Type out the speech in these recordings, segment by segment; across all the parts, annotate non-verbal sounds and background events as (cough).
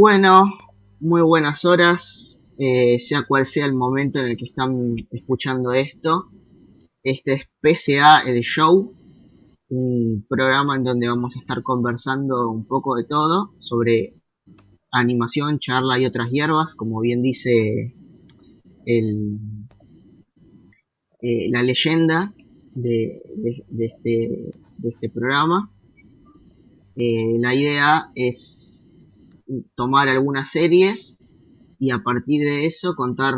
Bueno, muy buenas horas, eh, sea cual sea el momento en el que están escuchando esto. Este es PCA El Show, un programa en donde vamos a estar conversando un poco de todo sobre animación, charla y otras hierbas, como bien dice el, eh, la leyenda de, este, este programa. Eh, la idea es tomar algunas series y a partir de eso contar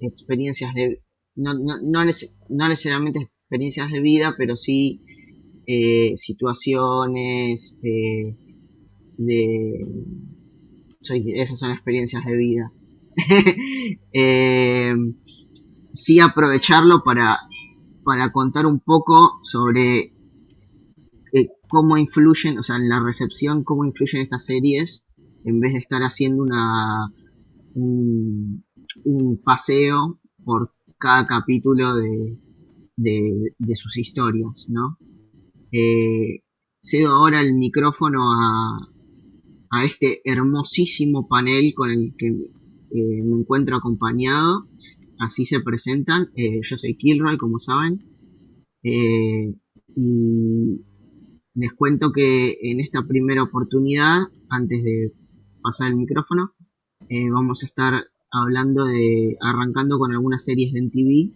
experiencias de no, no, no, necesariamente experiencias de vida pero sí eh, situaciones eh, de esas son experiencias de vida. (laughs) Eh, sí aprovecharlo para para contar un poco sobre cómo influyen, o sea, en la recepción, cómo influyen estas series, en vez de estar haciendo una un, paseo por cada capítulo de, de, sus historias, ¿no? Eh, cedo ahora el micrófono a, a este hermosísimo panel con el que eh, me encuentro acompañado. Así se presentan. Eh, yo soy Kilroy, como saben. y les cuento que en esta primera oportunidad, antes de pasar el micrófono, eh, vamos a estar hablando de, arrancando con algunas series de MTV,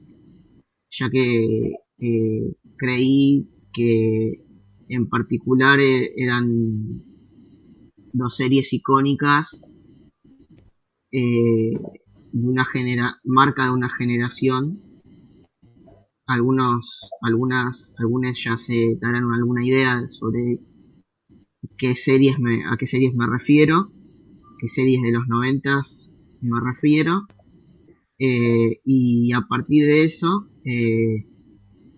ya que eh, creí que en particular eh, eran dos series icónicas de una genera marca de una generación. Algunos, algunas, algunas ya se darán alguna idea sobre qué series me, a qué series me refiero, qué series de los noventas me refiero, eh, y a partir de eso, eh,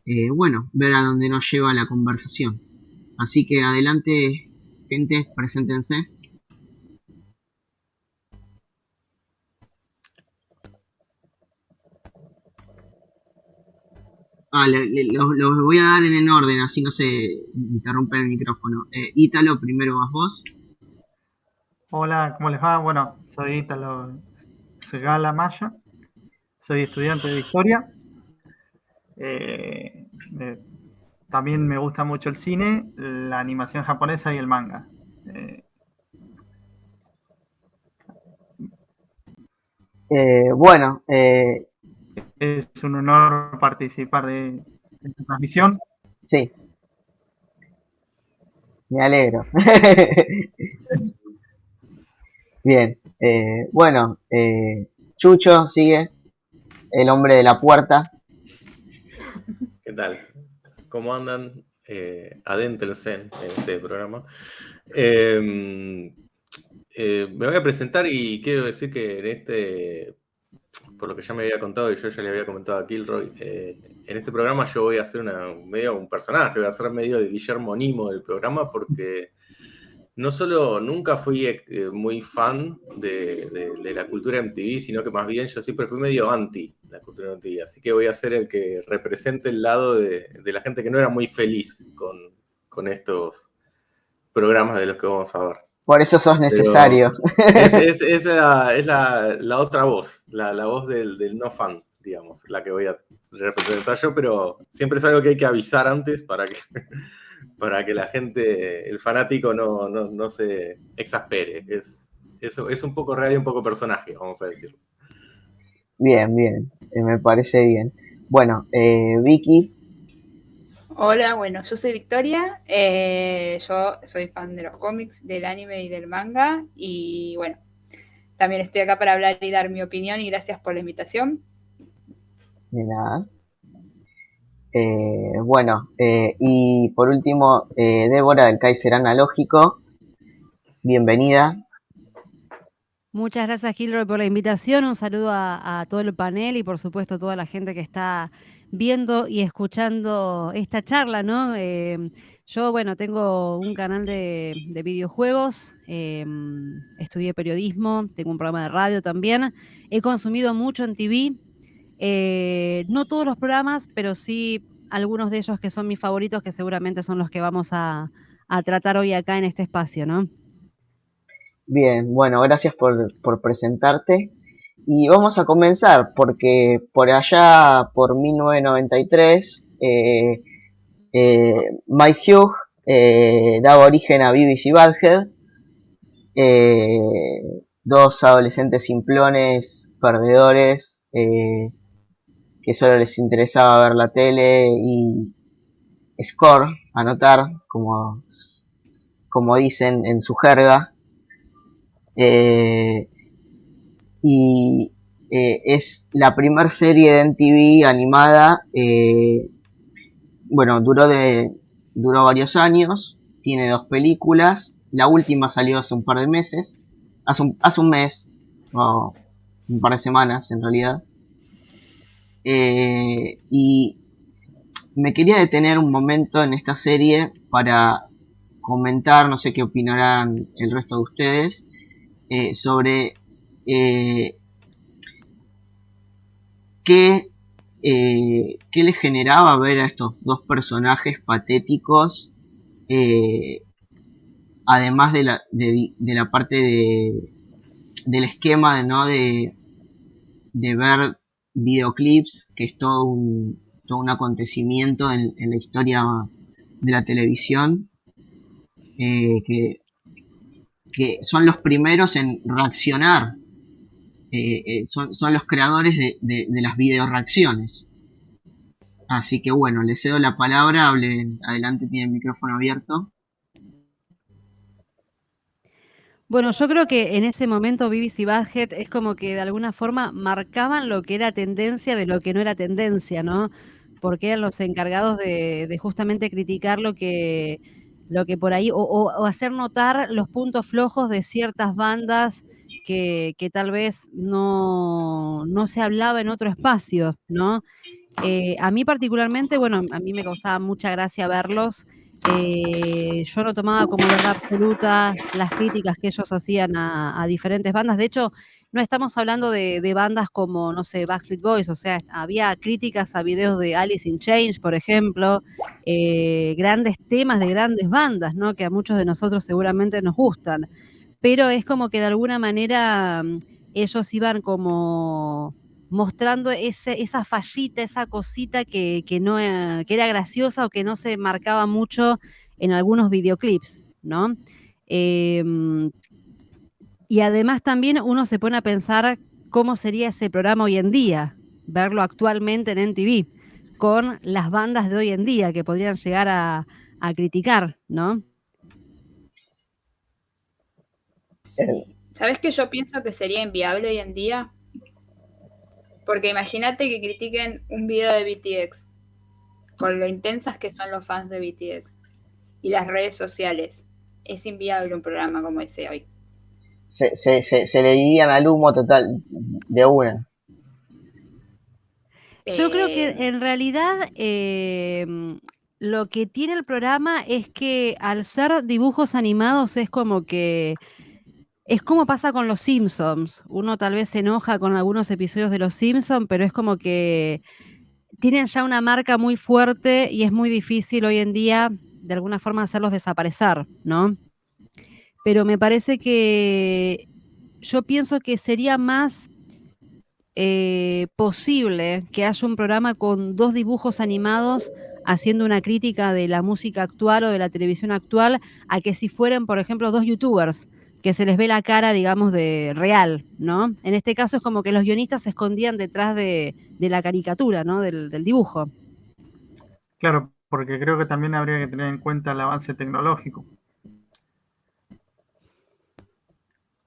eh, bueno, ver a dónde nos lleva la conversación. Así que adelante, gente, preséntense. Ah, los voy a dar en orden, así no se interrumpe el micrófono. Ítalo, primero vas vos. Hola, ¿cómo les va? Bueno, soy Ítalo Segala Maya, soy estudiante de historia. Eh, eh, también me gusta mucho el cine, la animación japonesa y el manga. bueno, es un honor participar de, esta transmisión. Sí. Me alegro. (laughs) Bien. Eh, bueno, eh, Chucho sigue. El hombre de la puerta. ¿Qué tal? ¿Cómo andan? Eh, adéntrense en este programa. Em, eh, me voy a presentar y quiero decir que en este por lo que ya me había contado y yo ya le había comentado a Kilroy, eh, en este programa yo voy a hacer una, medio un personaje, voy a ser medio de Guillermo Nimo del programa porque no solo nunca fui eh, muy fan de, la cultura MTV, sino que más bien yo siempre fui medio anti la cultura MTV, así que voy a ser el que represente el lado de, la gente que no era muy feliz con, con estos programas de los que vamos a ver. Por eso sos necesario. es, (laughs) la, otra voz, la, voz del, no fan, digamos, la que voy a representar yo, pero siempre es algo que hay que avisar antes para que, para que la gente, el fanático, no, se exaspere. Es, es, un poco real y un poco personaje, vamos a decir. Bien, bien, eh, me parece bien. Bueno, eh, Vicky, Hola, bueno, yo soy Victoria, eh, yo soy fan de los cómics, del anime y del manga y bueno, también estoy acá para hablar y dar mi opinión y gracias por la invitación. De nada. Eh, bueno, eh, y por último, Débora del Kaiser Analógico, bienvenida. Muchas gracias, Gilroy, por la invitación. Un saludo a, todo el panel y, por supuesto, a toda la gente que está viendo y escuchando esta charla, ¿no? Em, yo, bueno, tengo un canal de, videojuegos, em, estudié periodismo, tengo un programa de radio también, he consumido mucho en TV, eh, no todos los programas, pero sí algunos de ellos que son mis favoritos, que seguramente son los que vamos a, tratar hoy acá en este espacio, ¿no? Bien, bueno, gracias por, presentarte. Y vamos a comenzar porque por allá, por 1993, eh, eh, Mike Hughes eh, daba origen a BBC Badhead, eh, dos adolescentes simplones, perdedores, eh, que solo les interesaba ver la tele y score, anotar, como, como dicen en su jerga. Eh, y eh, es la primera serie de MTV animada. eh, bueno, duró de duró varios años, tiene dos películas. La última salió hace un par de meses, hace un, hace un mes, o un par de semanas en realidad. Eh, y me quería detener un momento en esta serie para comentar, no sé qué opinarán el resto de ustedes, eh, sobre eh, qué, eh, qué le generaba ver a estos dos personajes patéticos, además de la, de, la parte de, del esquema ¿no? de, de ver videoclips, que es todo un, todo un acontecimiento en, en la historia de la televisión, eh, que, que son los primeros en reaccionar eh, eh, son, son, los creadores de, de, de, las video reacciones. Así que bueno, les cedo la palabra, hablen, adelante, tiene el micrófono abierto. Bueno, yo creo que en ese momento BBC Badhead es como que de alguna forma marcaban lo que era tendencia de lo que no era tendencia, ¿no? Porque eran los encargados de, justamente criticar lo que, lo que por ahí, o hacer notar los puntos flojos de ciertas bandas que, que tal vez no, no, se hablaba en otro espacio, ¿no? Eh, a mí particularmente, bueno, a mí me causaba mucha gracia verlos. Eh, yo no tomaba como verdad absoluta las críticas que ellos hacían a, diferentes bandas. De hecho, no estamos hablando de, de, bandas como, no sé, Backstreet Boys, o sea, había críticas a videos de Alice in Change, por ejemplo, eh, grandes temas de grandes bandas, ¿no? Que a muchos de nosotros seguramente nos gustan pero es como que de alguna manera mm, ellos iban como mostrando ese, esa fallita, esa cosita que, que, no, eh, que era graciosa o que no se marcaba mucho en algunos videoclips, ¿no? Eh, y además también uno se pone a pensar cómo sería ese programa hoy en día, verlo actualmente en NTV, con las bandas de hoy en día que podrían llegar a, a criticar, ¿no? Sí. ¿Sabes que yo pienso que sería inviable hoy en día? Porque imagínate que critiquen un video de BTX, con lo intensas que son los fans de BTX y las redes sociales. Es inviable un programa como ese hoy. Se, se, se, se le irían al humo total, de una. Yo eh... creo que en realidad eh, lo que tiene el programa es que al ser dibujos animados es como que es como pasa con los Simpsons. Uno tal vez se enoja con algunos episodios de los Simpsons, pero es como que tienen ya una marca muy fuerte y es muy difícil hoy en día de alguna forma hacerlos desaparecer, ¿no? Pero me parece que yo pienso que sería más eh, posible que haya un programa con dos dibujos animados haciendo una crítica de la música actual o de la televisión actual a que si fueran, por ejemplo, dos youtubers que se les ve la cara, digamos, de real, ¿no? En este caso es como que los guionistas se escondían detrás de, la caricatura, ¿no? Del, del, dibujo. Claro, porque creo que también habría que tener en cuenta el avance tecnológico.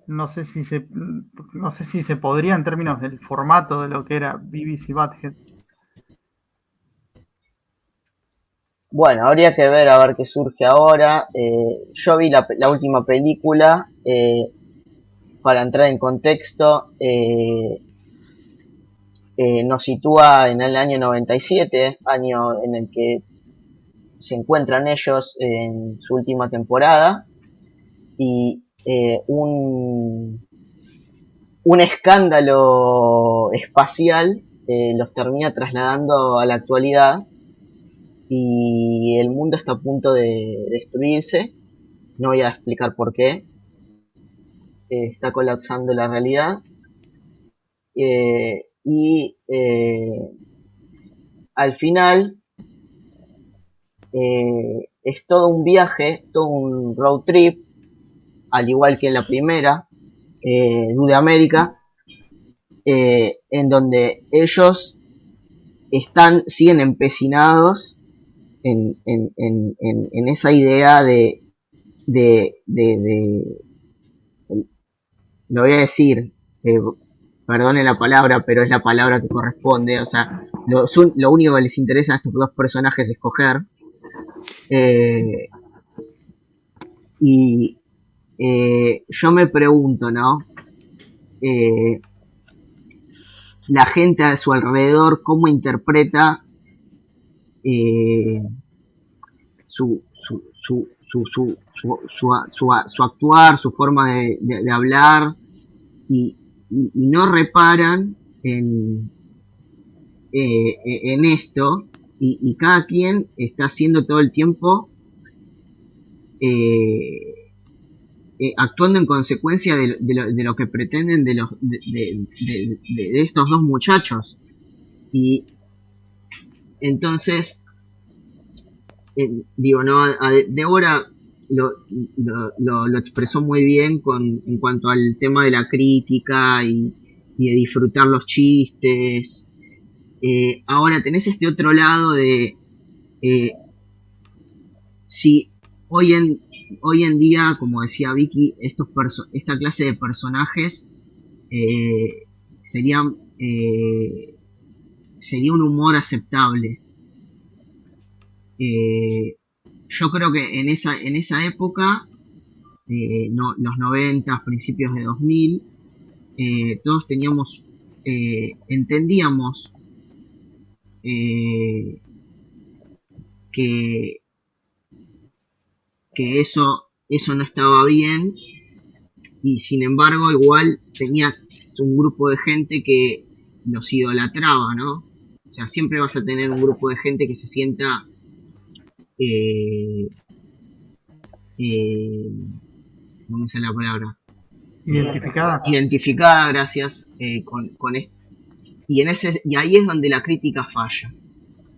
No sé si se, no sé si se podría en términos del formato de lo que era BBC Badhead. Bueno, habría que ver a ver qué surge ahora. Eh, yo vi la, última película, eh, para entrar en contexto, eh, nos sitúa en el año 97, año en el que se encuentran ellos en su última temporada, y un, un escándalo espacial los termina trasladando a la actualidad y el mundo está a punto de destruirse. No voy a explicar por qué. eh, está colapsando la realidad. Eh, y al final es todo un viaje, todo un road trip, al igual que en la primera, de América, en donde ellos están, siguen empecinados en, en, en, en esa idea de, de, de, lo voy a decir, eh, perdone la palabra, pero es la palabra que corresponde, o sea, lo, único que les interesa a estos dos personajes es escoger. Eh, y eh, yo me pregunto, ¿no? Eh, la gente a su alrededor, cómo interpreta eh, su, su, su, su, actuar, su forma de, hablar, y, no reparan en, eh, en esto, y, cada quien está haciendo todo el tiempo eh, actuando en consecuencia de, de, lo, de, lo, que pretenden de, los, de, estos dos muchachos. Y entonces, eh, digo, no, a, Débora lo, lo, expresó muy bien con, en cuanto al tema de la crítica y, de disfrutar los chistes. Eh, ahora tenés este otro lado de eh, si hoy en, hoy en día, como decía Vicky, estos esta clase de personajes serían, sería un humor aceptable. Eh, yo creo que en esa, en esa época, eh, no, los 90, principios de 2000, eh, todos teníamos, eh, entendíamos que que eso, eso no estaba bien y sin embargo igual tenía un grupo de gente que los idolatraba, ¿no? O sea, siempre vas a tener un grupo de gente que se sienta eh, eh, ¿cómo es la palabra? Identificada. Identificada, gracias, eh, con, con esto. Y, en ese, y ahí es donde la crítica falla.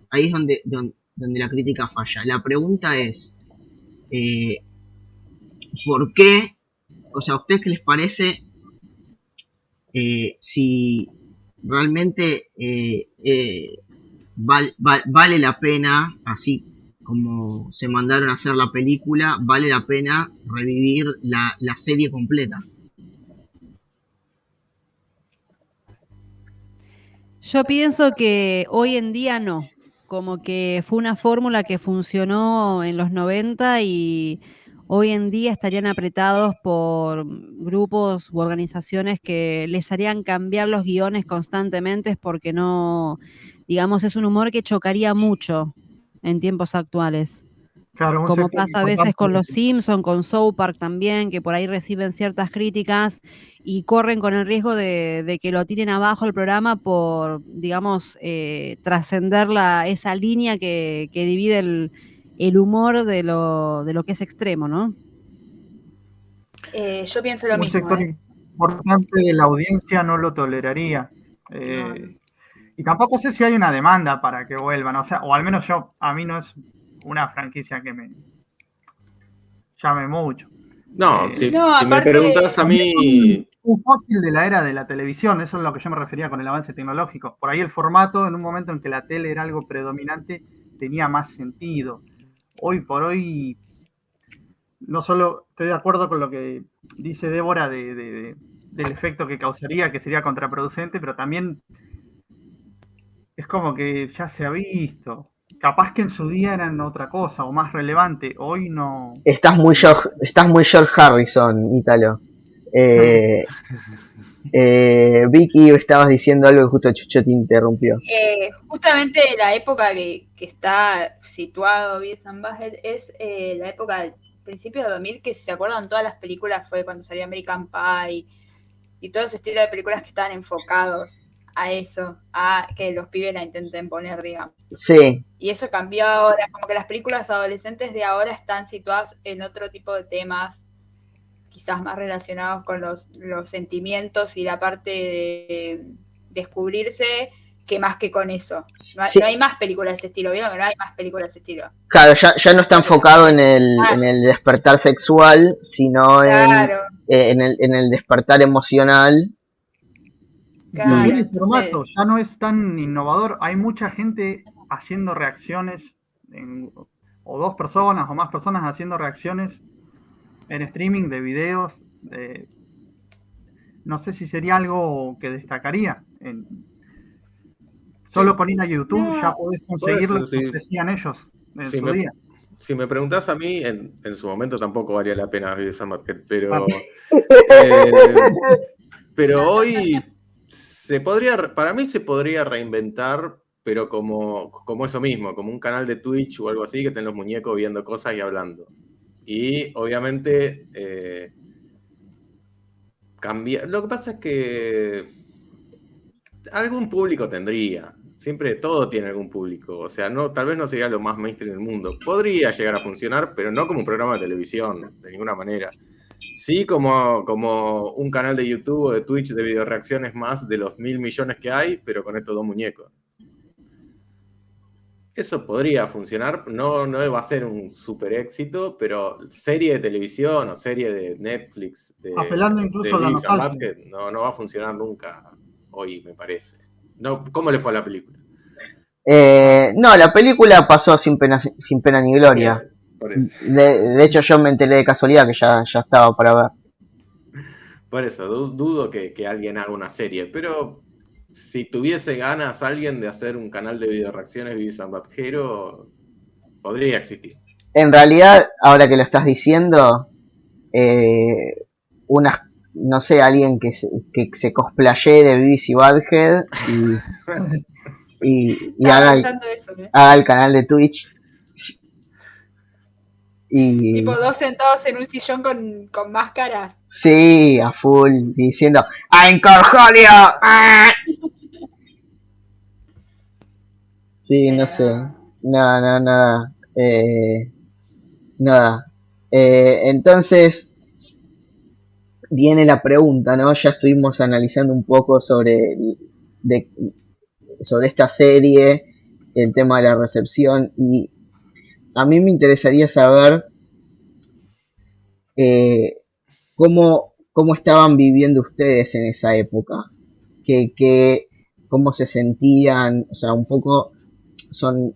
Ahí es donde, donde, donde la crítica falla. La pregunta es, eh, por qué, o sea, ¿a ustedes qué les parece eh, si realmente eh, eh val, val, vale la pena, así como se mandaron a hacer la película, vale la pena revivir la serie completa? Yo pienso que hoy en día no como que fue una fórmula que funcionó en los 90 y hoy en día estarían apretados por grupos u organizaciones que les harían cambiar los guiones constantemente porque no, digamos, es un humor que chocaría mucho en tiempos actuales. Claro, como pasa a veces con los Simpsons, con South Park también, que por ahí reciben ciertas críticas y corren con el riesgo de, de que lo tiren abajo el programa por, digamos, eh, trascender esa línea que, que divide el, el, humor de lo, de lo que es extremo, ¿no? Eh, yo pienso lo Un mismo. Un sector ¿eh? importante de la audiencia no lo toleraría. No. Y tampoco sé si hay una demanda para que vuelvan, o sea, o al menos yo, a mí no es una franquicia que me llame mucho. No, eh, si, no, si me preguntas a mí... Un fósil de la era de la televisión, eso es lo que yo me refería con el avance tecnológico. Por ahí el formato, en un momento en que la tele era algo predominante, tenía más sentido. Hoy por hoy, no solo estoy de acuerdo con lo que dice Débora de, de, de, del efecto que causaría, que sería contraproducente, pero también es como que ya se ha visto capaz que en su día eran otra cosa o más relevante. Hoy no. Estás muy George, estás muy George Harrison, Ítalo. Eh, (laughs) eh, Vicky, estabas diciendo algo y justo Chucho te interrumpió. Eh, justamente la época que, que está situado and Butthead es eh, la época del principio de 2000, que si se acuerdan todas las películas fue cuando salió American Pie y todo ese estilo de películas que estaban enfocados a eso, a que los pibes la intenten poner, digamos. Sí. Y eso cambió ahora, como que las películas adolescentes de ahora están situadas en otro tipo de temas, quizás más relacionados con los, sentimientos y la parte de descubrirse que más que con eso. No hay, más películas de ese estilo, ¿vieron? No hay más películas de ese estilo. Claro, ya, no está enfocado en el, en el despertar sexual, sino en, eh, en, el, en el despertar emocional. Claro, el formato ya no es tan innovador. Hay mucha gente haciendo reacciones, o dos personas o más personas haciendo reacciones en streaming de videos. no sé si sería algo que destacaría. En, Solo con ir a YouTube ya podés conseguir lo que decían ellos en si su día. Si me preguntás a mí, en, su momento tampoco valía la pena vivir esa market, pero, eh, pero hoy se podría, para mí se podría reinventar, pero como, como eso mismo, como un canal de Twitch o algo así, que estén los muñecos viendo cosas y hablando. Y obviamente eh, cambiar. Lo que pasa es que algún público tendría siempre todo tiene algún público. O sea, no, tal vez no sería lo más mainstream del mundo. Podría llegar a funcionar, pero no como un programa de televisión, de ninguna manera. Sí, como, como un canal de YouTube o de Twitch de video reacciones más de los mil millones que hay, pero con estos dos muñecos. Eso podría funcionar, no, no va a ser un super éxito, pero serie de televisión o serie de Netflix, de, apelando incluso a la no, no va a funcionar nunca hoy, me parece. No, ¿Cómo le fue a la película? Eh, no, la película pasó sin pena, sin pena ni gloria. De, hecho, yo me enteré de casualidad que ya, ya estaba para ver. Por eso, dudo que, alguien haga una serie, pero si tuviese ganas alguien de hacer un canal de video reacciones de San Batjero, podría existir. En realidad, ahora que lo estás diciendo, eh, unas no sé, alguien que se, que se cosplaye de BBC Badhead (laughs) y, y, haga, el, canal de Twitch. Y, tipo dos sentados en un sillón con, con máscaras. Sí, a full, diciendo ¡I'm Corjolio! Sí, no sé. No, no, nada. Eh, nada. Eh, entonces, viene la pregunta, ¿no? Ya estuvimos analizando un poco sobre, sobre esta serie, el tema de la recepción, y a mí me interesaría saber eh, cómo, cómo, estaban viviendo ustedes en esa época, que, cómo se sentían, o sea, un poco son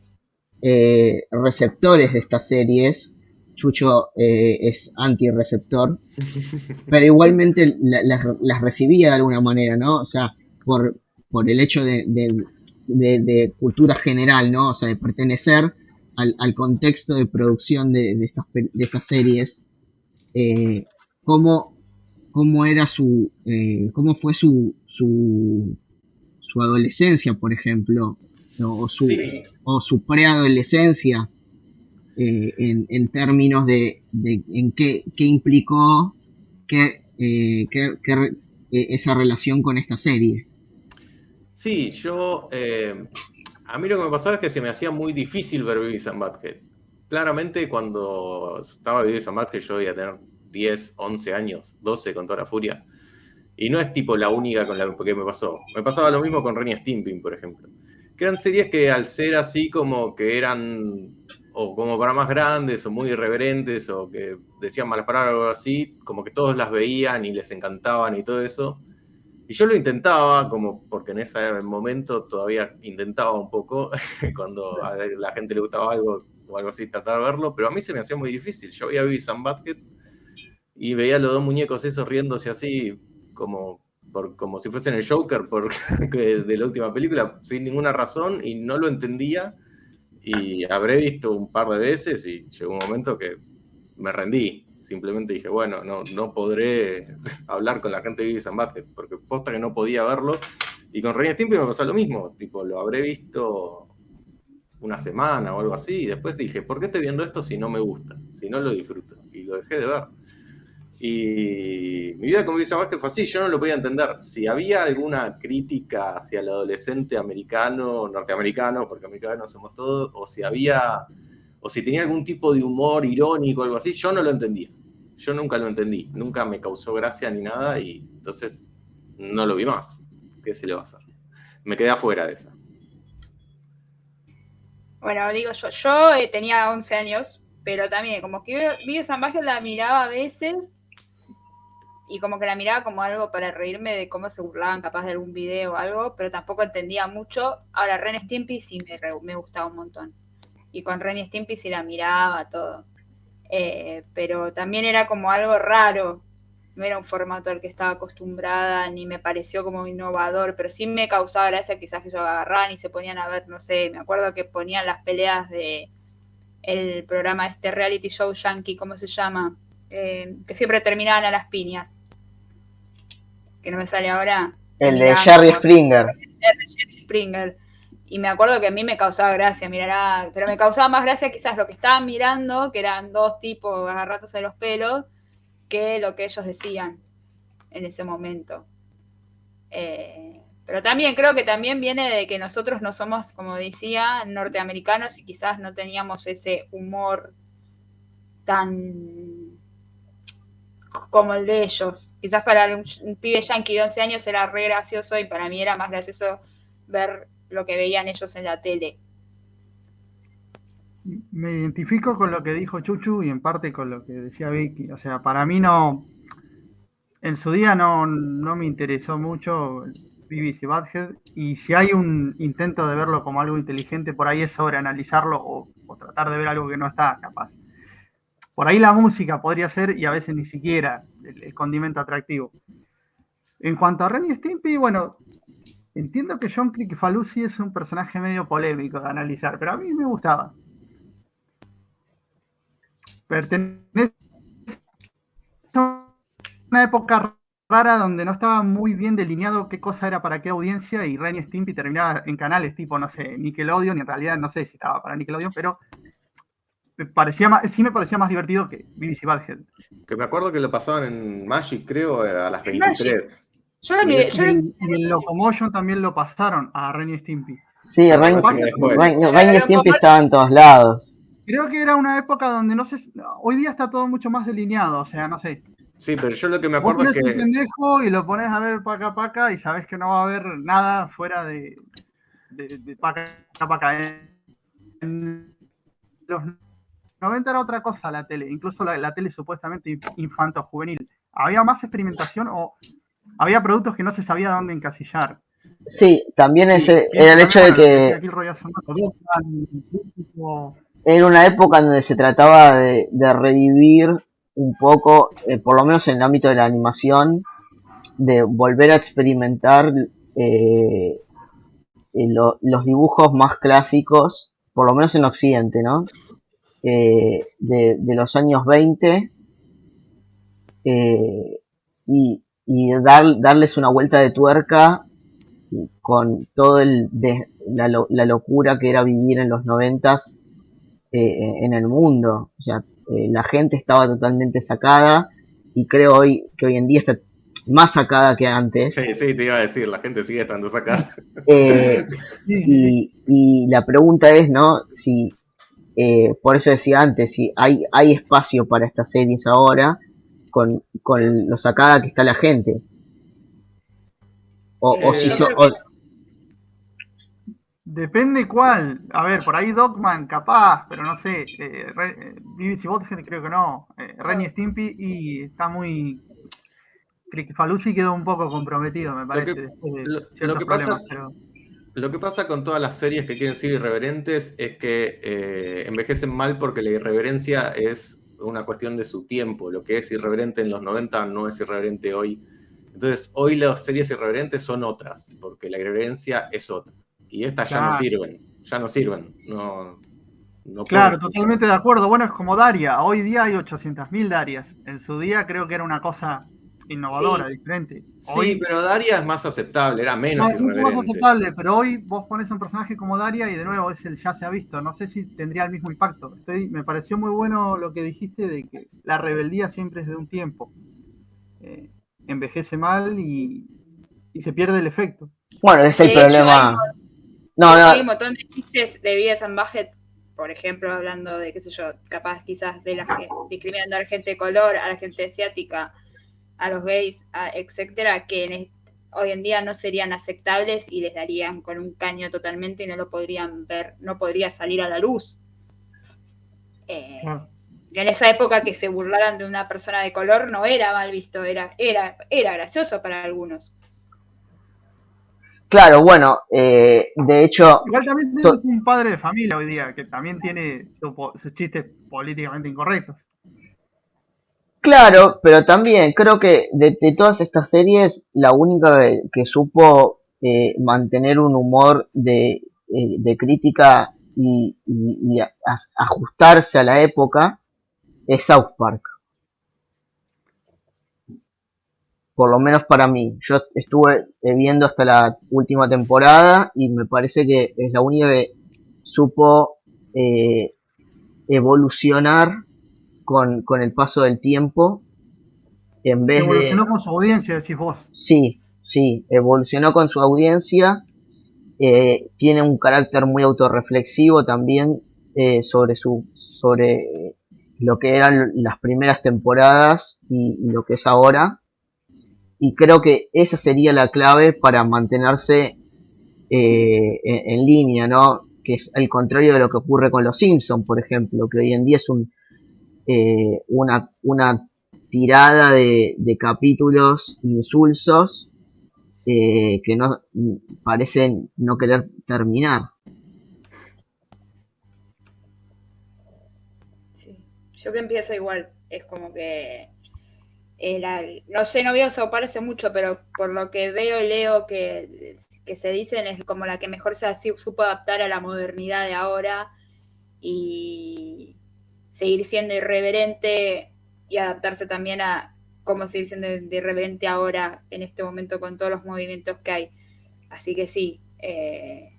eh, receptores de estas series Chucho eh, es anti-receptor, (laughs) pero igualmente las, recibía de alguna manera, ¿no? O sea, por, por el hecho de, cultura general, ¿no? O sea, de pertenecer al, contexto de producción de, estas, estas, series, eh, cómo, era su, eh, cómo fue su, su, su adolescencia, por ejemplo, o su, o su preadolescencia eh, en, términos de, en qué, implicó que, eh, eh, esa relación con esta serie. Sí, yo... a mí lo que me pasaba es que se me hacía muy difícil ver Beavis and Butthead. Claramente cuando estaba Beavis and Butthead yo iba a tener 10, 11 años, 12 con toda la furia. Y no es tipo la única con la que me pasó. Me pasaba lo mismo con Renny Stimping, por ejemplo. Que eran series que al ser así como que eran o como para más grandes, o muy irreverentes, o que decían malas palabras o algo así, como que todos las veían y les encantaban y todo eso. Y yo lo intentaba, como porque en ese momento todavía intentaba un poco, (laughs) cuando a la gente le gustaba algo o algo así, tratar de verlo, pero a mí se me hacía muy difícil. Yo veía Beavis and y veía los dos muñecos esos riéndose así, como, por, como si fuesen el Joker por, (laughs) de la última película, sin ninguna razón, y no lo entendía y habré visto un par de veces y llegó un momento que me rendí. Simplemente dije, bueno, no, no podré hablar con la gente de Vivi San porque posta que no podía verlo. Y con Reina Stimpy me pasó lo mismo, tipo, lo habré visto una semana o algo así, y después dije, ¿por qué estoy viendo esto si no me gusta? Si no lo disfruto. Y lo dejé de ver. Y mi vida con Visa Vázquez fue así, yo no lo podía entender. Si había alguna crítica hacia el adolescente americano, norteamericano, porque americanos somos todos, o si había, o si tenía algún tipo de humor irónico o algo así, yo no lo entendía. yo nunca lo entendí, nunca me causó gracia ni nada y entonces no lo vi más. ¿Qué se le va a hacer? Me quedé afuera de esa. Bueno, digo yo, yo eh, tenía 11 años, pero también como que Vive Salvaje la miraba a veces y como que la miraba como algo para reírme de cómo se burlaban capaz de algún video o algo, pero tampoco entendía mucho. Ahora, Ren Stimpy sí me gustaba un montón. Y con Ren Stimpy sí la miraba todo. Eh, pero también era como algo raro. No era un formato al que estaba acostumbrada, ni me pareció como innovador, pero sí me causaba gracia quizás que yo agarraran y se ponían a ver, no sé, me acuerdo que ponían las peleas de el programa este reality show yankee, ¿cómo se llama? Eh, que siempre terminaban a las piñas. Que no me sale ahora. El de Jerry Springer. Jerry Springer. Y me acuerdo que a mí me causaba gracia mirar, pero me causaba más gracia quizás lo que estaban mirando, que eran dos tipos agarrándose los pelos, que lo que ellos decían en ese momento. Eh, pero también creo que también viene de que nosotros no somos, como decía, norteamericanos y quizás no teníamos ese humor tan como el de ellos. Quizás para un, pibe yankee de 11 años era re gracioso y para mí era más gracioso ver lo que veían ellos en la tele. Me identifico con lo que dijo Chuchu y en parte con lo que decía Vicky. O sea, para mí no, en su día no, no me interesó mucho BBC Badhead y si hay un intento de verlo como algo inteligente, por ahí es sobre analizarlo o, tratar de ver algo que no está capaz. Por ahí la música podría ser y a veces ni siquiera el, condimento atractivo. En cuanto a Renny Stimpy, bueno, Entiendo que John Falusi es un personaje medio polémico de analizar, pero a mí me gustaba. Pertenece a una época rara donde no estaba muy bien delineado qué cosa era para qué audiencia y Ren Stimpy terminaba en canales tipo, no sé, Nickelodeon y en realidad no sé si estaba para Nickelodeon, pero me parecía más, sí me parecía más divertido que BBC Badhead. Que me acuerdo que lo pasaban en Magic, creo, a las 23. Yo lo miré, yo en, el Locomotion también lo pasaron a Ren y Stimpy. Sí, Ren, y Stimpy estaban en todos lados. Creo que era una época donde no sé, hoy día está todo mucho más delineado, o sea, no sé. Sí, pero yo lo que me acuerdo es que... un pendejo y lo pones a ver paca paca y sabes que no va a haber nada fuera de, de, paca paca. En los 90 era otra cosa la tele, incluso la, la tele supuestamente infanto-juvenil. Había más experimentación o había productos que no se sabía dónde encasillar. Sí, también ese, era el hecho de que era una época donde se trataba de, revivir un poco, eh, por lo menos en el ámbito de la animación, de volver a experimentar eh, eh, los dibujos más clásicos, por lo menos en Occidente, ¿no? de, de, los años 20 y, y dar, darles una vuelta de tuerca con todo el de, la, la, locura que era vivir en los noventas eh, en el mundo. O sea, eh, la gente estaba totalmente sacada y creo hoy que hoy en día está más sacada que antes. Sí, sí, te iba a decir, la gente sigue estando sacada. Eh, (laughs) y, y, la pregunta es, ¿no? Si, por eso decía antes, si hay, hay espacio para estas series ahora, con, con lo sacada que está la gente. O, o si eh, Depende cuál. A ver, por ahí Dogman, capaz, pero no sé. Eh, BBC Botgen creo que no. Eh, Renny Stimpy y está muy. Falusi quedó un poco comprometido, me parece. Lo que, pasa, lo que pasa con todas las series que quieren ser irreverentes es que eh, envejecen mal porque la irreverencia es una cuestión de su tiempo. Lo que es irreverente en los 90 no es irreverente hoy. Entonces, hoy las series irreverentes son otras, porque la irreverencia es otra. Y estas ya no sirven, ya no sirven. No, claro, totalmente de acuerdo. Bueno, es como Daria. Hoy día hay 800.000 Darias. En su día creo que era una cosa innovadora, diferente. sí, pero Daria es más aceptable, era menos no, Es más aceptable, pero hoy vos pones un personaje como Daria y de nuevo es el ya se ha visto. No sé si tendría el mismo impacto. Estoy, me pareció muy bueno lo que dijiste de que la rebeldía siempre es de un tiempo. Eh, envejece mal y, y, se pierde el efecto. Bueno, ese es el problema. no, no. Hay un montón de chistes de Vida San por ejemplo, hablando de, qué sé yo, capaz quizás de la discriminando a la gente de color, a la gente asiática, a los gays, etcétera, que hoy en día no serían aceptables y les darían con un caño totalmente y no lo podrían ver, no podría salir a la luz. Eh, en esa época que se burlaran de una persona de color no era mal visto, era, era, era gracioso para algunos. Claro, bueno, eh, de hecho... Igual también tenemos un padre de familia hoy día que también tiene sus chistes políticamente incorrectos. Claro, pero también creo que de, todas estas series, la única que, supo eh, mantener un humor de, eh, crítica y, ajustarse a la época es South Park. por lo menos para mí. Yo estuve viendo hasta la última temporada y me parece que es la única que supo eh, evolucionar con, el paso del tiempo. En vez evolucionó con su audiencia, decís vos. Sí, sí, evolucionó con su audiencia. Eh, tiene un carácter muy autorreflexivo también sobre su sobre lo que eran las primeras temporadas y lo que es ahora y creo que esa sería la clave para mantenerse eh, en, línea, ¿no? Que es el contrario de lo que ocurre con los Simpsons, por ejemplo, que hoy en día es un, eh, una, una tirada de, capítulos insulsos eh, que no parecen no querer terminar. Sí, yo que empiezo igual, es como que no sé, no veo parece mucho, pero por lo que veo y leo que, se dicen es como la que mejor se supo adaptar a la modernidad de ahora y seguir siendo irreverente y adaptarse también a cómo seguir siendo irreverente ahora en este momento con todos los movimientos que hay. Así que sí, eh,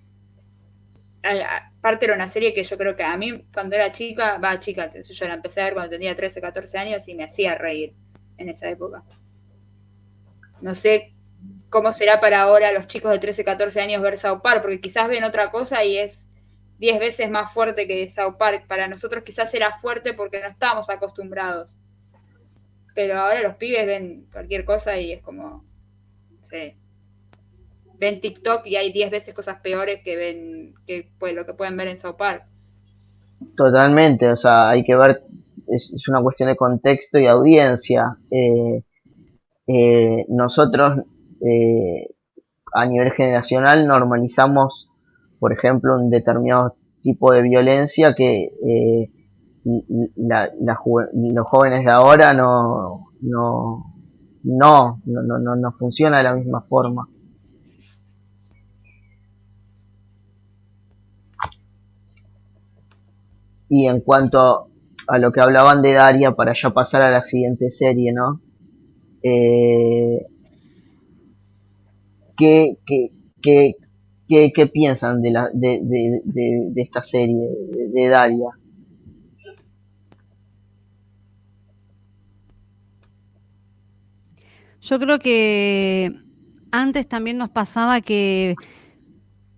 aparte era una serie que yo creo que a mí cuando era chica, va chica, yo la empecé a ver cuando tenía 13, 14 años y me hacía reír en esa época. No sé cómo será para ahora los chicos de 13, 14 años ver South Park, porque quizás ven otra cosa y es 10 veces más fuerte que South Park. Para nosotros quizás era fuerte porque no estábamos acostumbrados. Pero ahora los pibes ven cualquier cosa y es como, sí. Ven TikTok y hay 10 veces cosas peores que ven que pues, lo que pueden ver en South Park. Totalmente, o sea, hay que ver es, una cuestión de contexto y audiencia. Eh, eh, nosotros eh, a nivel generacional normalizamos, por ejemplo, un determinado tipo de violencia que los jóvenes de ahora no, no, no, no, no, no funciona de la misma forma. Y en cuanto a lo que hablaban de Daria para ya pasar a la siguiente serie, ¿no? Eh, ¿qué, qué, piensan de, la, de, de, esta serie, de, Daria? Yo creo que antes también nos pasaba que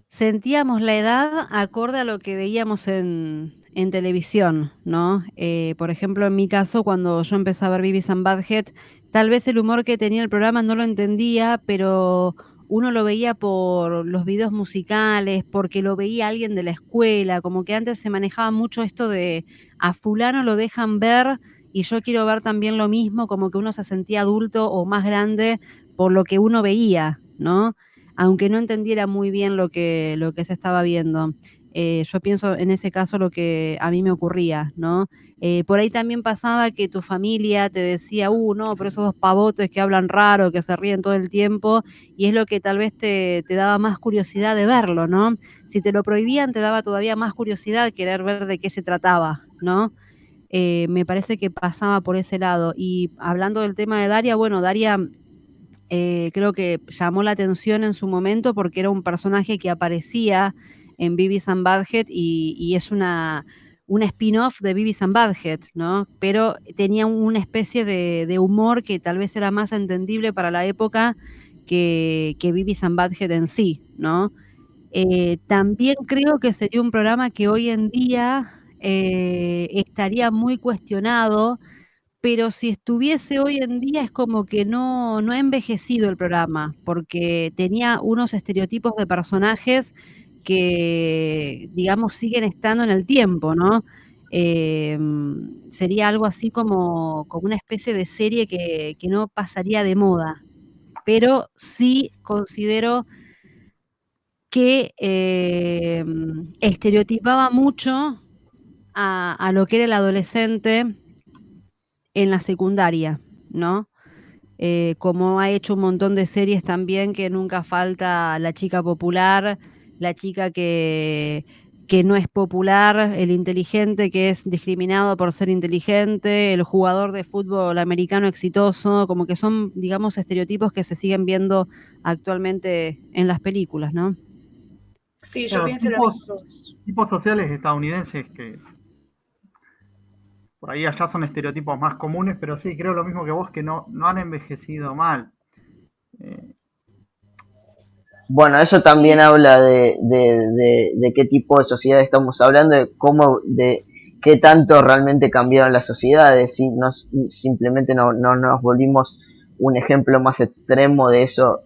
sentíamos la edad acorde a lo que veíamos en, en televisión, ¿no? Eh, por ejemplo, en mi caso, cuando yo empecé a ver Vivi and Badhead, tal vez el humor que tenía el programa no lo entendía, pero uno lo veía por los videos musicales, porque lo veía alguien de la escuela, como que antes se manejaba mucho esto de a fulano lo dejan ver y yo quiero ver también lo mismo, como que uno se sentía adulto o más grande por lo que uno veía, ¿no? Aunque no entendiera muy bien lo que, lo que se estaba viendo. Eh, yo pienso en ese caso lo que a mí me ocurría, ¿no? Eh, por ahí también pasaba que tu familia te decía, uh, no, pero esos dos pavotes que hablan raro, que se ríen todo el tiempo, y es lo que tal vez te, daba más curiosidad de verlo, ¿no? Si te lo prohibían, te daba todavía más curiosidad querer ver de qué se trataba, ¿no? Eh, me parece que pasaba por ese lado. Y hablando del tema de Daria, bueno, Daria creo que llamó la atención en su momento porque era un personaje que aparecía en Beavis and Badhead y, es una, una spin-off de Beavis and Badhead, ¿no? Pero tenía una especie de, humor que tal vez era más entendible para la época que, que Beavis and Badhead en sí, ¿no? Eh, también creo que sería un programa que hoy en día eh, estaría muy cuestionado, pero si estuviese hoy en día es como que no, no ha envejecido el programa, porque tenía unos estereotipos de personajes que, digamos, siguen estando en el tiempo, ¿no? Eh, sería algo así como, como, una especie de serie que, que no pasaría de moda, pero sí considero que eh, estereotipaba mucho a, lo que era el adolescente en la secundaria, ¿no? Eh, como ha hecho un montón de series también que nunca falta la chica popular, la chica que, que no es popular, el inteligente que es discriminado por ser inteligente, el jugador de fútbol americano exitoso, como que son, digamos, estereotipos que se siguen viendo actualmente en las películas, ¿no? Sí, yo pienso lo tipos, mismo. tipos sociales estadounidenses que por ahí allá son estereotipos más comunes, pero sí, creo lo mismo que vos, que no, no han envejecido mal. Eh, Bueno, eso también habla de, de, de, de qué tipo de sociedad estamos hablando, de cómo, de qué tanto realmente cambiaron las sociedades, si nos, simplemente no, no nos volvimos un ejemplo más extremo de eso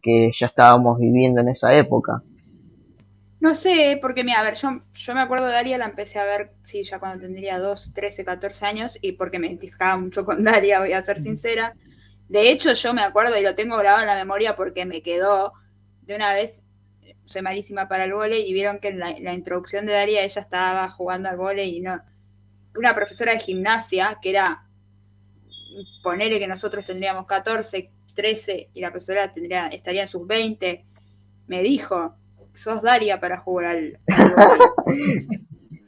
que ya estábamos viviendo en esa época. No sé, porque mira, a ver, yo, yo me acuerdo de Daria, la empecé a ver, sí, ya cuando tendría 2, 13, 14 años, y porque me identificaba mucho con Daria, voy a ser sincera. De hecho, yo me acuerdo y lo tengo grabado en la memoria porque me quedó de una vez, soy malísima para el vóley, y vieron que en la, la introducción de Daria ella estaba jugando al vóley y no. Una profesora de gimnasia, que era, ponele que nosotros tendríamos 14, 13, y la profesora tendría, estaría en sus 20, me dijo, sos Daria para jugar al, al. (laughs)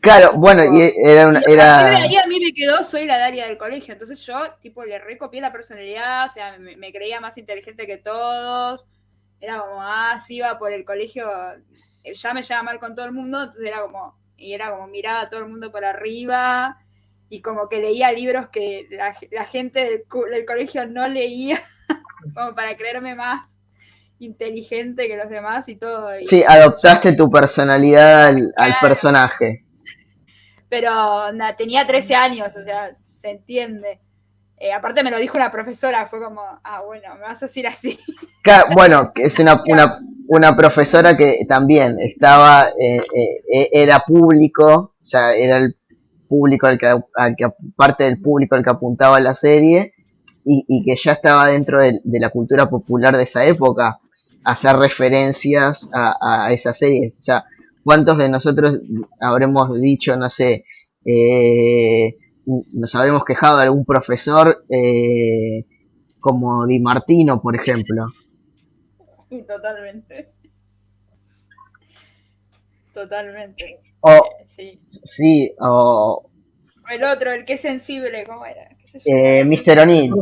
Claro, bueno, y era una, era, a mí me quedó, soy la Daria del colegio. Entonces yo, tipo, le recopié la personalidad, o sea, me, me creía más inteligente que todos. Era como, ah, sí, iba por el colegio, eh, ya me llevaba mal con todo el mundo, entonces era como, y era como miraba a todo el mundo por arriba, y como que leía libros que la, la gente del, del colegio no leía, (laughs) como para creerme más inteligente que los demás y todo. y- sí, adoptaste tu personalidad al, al personaje. pero na, tenía 13 años, o sea, se entiende. Eh, aparte me lo dijo una profesora, fue como, ah, bueno, me vas a decir así. (laughs) Bueno, que es una, una, una profesora que también estaba, eh, eh, eh, era público, o sea, era el público al que, al que parte del público al que apuntaba la serie y, que ya estaba dentro de, de la cultura popular de esa época, hacer referencias a, a esa serie. O sea, ¿cuántos de nosotros habremos dicho, no sé, eh, nos habremos quejado de algún profesor eh, como Di Martino, por ejemplo? Sí, totalmente. Totalmente. O, Eh, sí. sí, o El otro, el que es sensible, ¿cómo era? ¿Qué se eh, llama? Mr. O'Neill.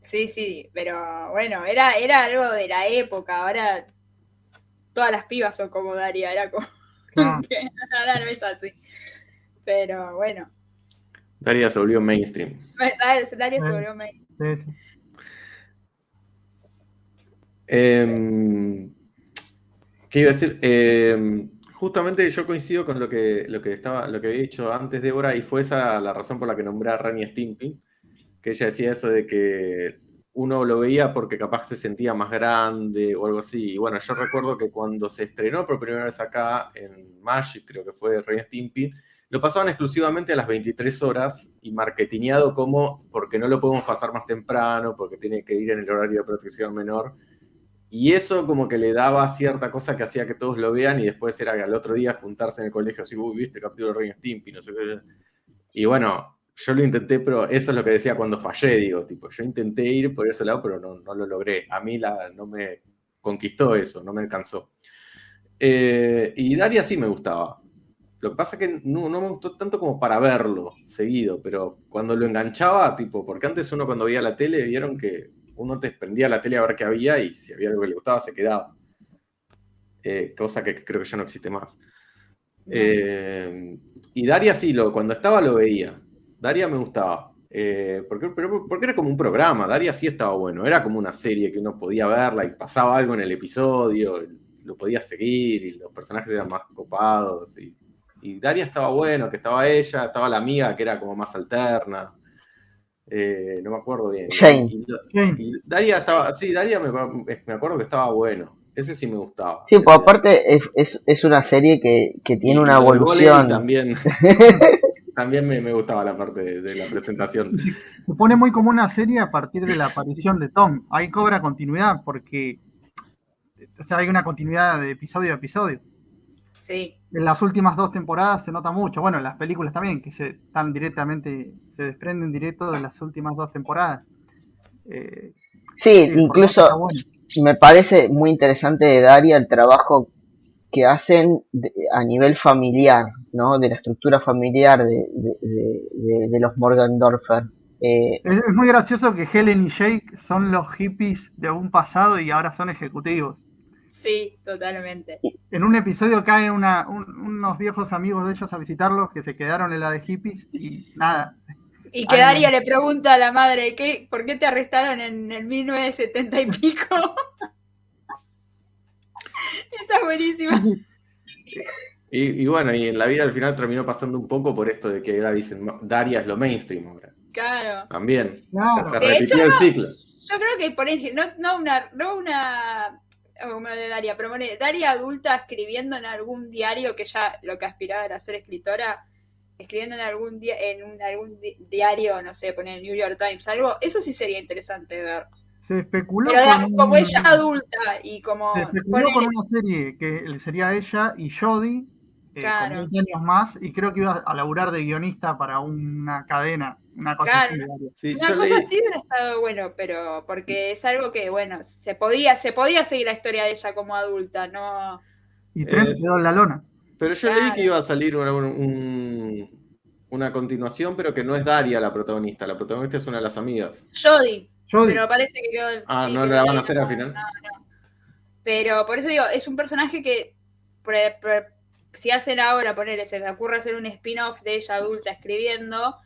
Sí, sí, pero bueno, era, era algo de la época, ahora todas las pibas son como Daria, era como Ah, (laughs) que ahora no es así. Pero bueno, Daria se volvió mainstream. ¿sabes? Daria se volvió sí, sí. Em, ¿Qué iba a decir? Em, justamente yo coincido con lo que, lo que estaba, lo que había dicho antes Débora, y fue esa la razón por la que nombré a Rani Stimpy, que ella decía eso de que uno lo veía porque capaz se sentía más grande o algo así. Y bueno, yo recuerdo que cuando se estrenó por primera vez acá en Magic, creo que fue Rani Stimpy, lo pasaban exclusivamente a las 23 horas y marketingado como porque no lo podemos pasar más temprano, porque tiene que ir en el horario de protección menor. Y eso como que le daba cierta cosa que hacía que todos lo vean y después era al otro día juntarse en el colegio así, uy, viste, capítulo de Rey Stimpy, no sé qué. Y bueno, yo lo intenté, pero eso es lo que decía cuando fallé, digo, tipo, yo intenté ir por ese lado, pero no, no lo logré. A mí la, no me conquistó eso, no me alcanzó. Eh, y Daria sí me gustaba. Lo que pasa es que no, no me gustó tanto como para verlo seguido, pero cuando lo enganchaba, tipo, porque antes uno cuando veía la tele vieron que uno te prendía la tele a ver qué había y si había algo que le gustaba se quedaba. Eh, cosa que creo que ya no existe más. Eh, y Daria sí, lo, cuando estaba lo veía. Daria me gustaba. Eh, porque, pero, porque era como un programa, Daria sí estaba bueno, era como una serie que uno podía verla y pasaba algo en el episodio, lo podía seguir y los personajes eran más copados. Y, y Daria estaba bueno, que estaba ella, estaba la amiga que era como más alterna. Eh, no me acuerdo bien. Jane. Y- y Daria estaba, sí, Daria me, me acuerdo que estaba bueno. Ese sí me gustaba. Sí, pues aparte es, es, es una serie que, que tiene Y una evolución. También, (laughs) también me, me gustaba la parte de, de la presentación. (laughs) Se pone muy como una serie a partir de la aparición de Tom. Ahí cobra continuidad porque o sea, hay una continuidad de episodio a episodio. Sí. En las últimas dos temporadas se nota mucho. Bueno, en las películas también, que se están directamente, se desprenden directo de las últimas dos temporadas. Eh, Sí, formato incluso bueno. me parece muy interesante de Daria el trabajo que hacen de- a nivel familiar, ¿no? De la estructura familiar de, de, de- de- de los Morgendorfer. Eh, Es, es muy gracioso que Helen y Jake son los hippies de un pasado y ahora son ejecutivos. Sí, totalmente. En un episodio caen una- un- unos viejos amigos de ellos a visitarlos que se quedaron en la de hippies y nada. Y que Ay, Daria no. le pregunta a la madre, ¿qué, ¿por qué te arrestaron en el 1970 y pico? (laughs) Esa es buenísima. Y, y bueno, y en la vida al final terminó pasando un poco por esto de que ahora dicen, "No, Daria es lo mainstream ahora. Claro. También. Claro. O sea, De se repitió hecho, el ciclo. Yo creo que por ejemplo, no, no una, no una como de Daria, pero Daria adulta escribiendo en algún diario que ya lo que aspiraba era ser escritora, escribiendo en algún día en un, algún di- diario, no sé, poner el New York Times, algo, eso sí sería interesante de ver. Se especuló Pero da- con como un- ella adulta y como Se especuló ponele- con una serie que sería ella y Jodie, eh, Claro. con 20 años más, y creo que iba a laburar de guionista para una cadena, una cosa Claro. así. Daria. Sí, Una cosa leí- así hubiera estado bueno, pero porque es algo que, bueno, se podía, se podía seguir la historia de ella como adulta, no. Y Trent Eh, quedó en la lona. Pero yo leí Claro. que iba a salir una, un- una continuación, pero que no es Daria la protagonista. La protagonista es una de las amigas. Jodie, Jodie, pero parece que quedó. Ah, sí, ¿no la van a hacer al final? no, no. Pero por eso digo, es un personaje que pre- pre- si hacen ahora, ponerle, se les ocurre hacer un spin-off de ella adulta escribiendo,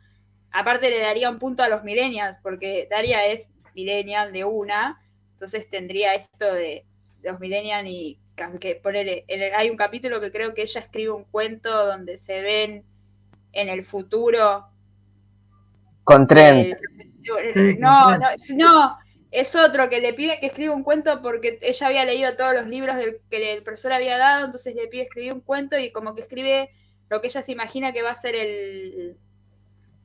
aparte le daría un punto a los millennials, porque Daria es millennial de una, entonces tendría esto de, de los millennials y que ponerle, hay un capítulo que creo que ella escribe un cuento donde se ven en el futuro con Trent. eh, Sí, no, no, no, es otro que le pide que escriba un cuento porque ella había leído todos los libros del, que el profesor había dado, entonces le pide escribir un cuento y como que escribe lo que ella se imagina que va a ser el,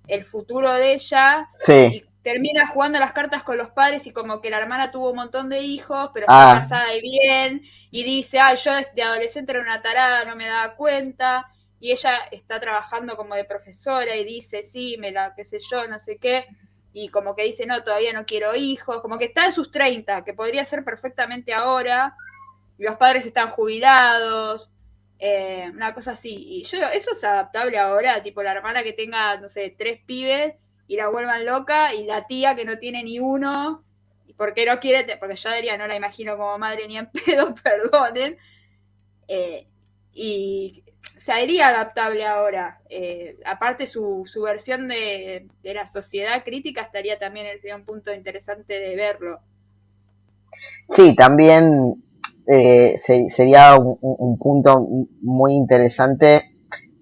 el futuro de ella Sí, y termina jugando las cartas con los padres y como que la hermana tuvo un montón de hijos, pero está Ah. casada y bien, y dice, ay, yo de adolescente era una tarada, no me daba cuenta, y ella está trabajando como de profesora y dice, sí, me la, qué sé yo, no sé qué, y como que dice, no, todavía no quiero hijos, como que está en sus 30, que podría ser perfectamente ahora, y los padres están jubilados, eh, una cosa así. Y yo eso es adaptable ahora, tipo la hermana que tenga, no sé, tres pibes y la vuelvan loca, y la tía que no tiene ni uno, y porque no quiere, porque yo diría, no la imagino como madre ni en (laughs) pedo, perdonen. Eh, y sería adaptable ahora. Eh, aparte, su, su versión de, de la sociedad crítica estaría también sería un punto interesante de verlo. sí, también eh, se- sería un, un- un punto muy interesante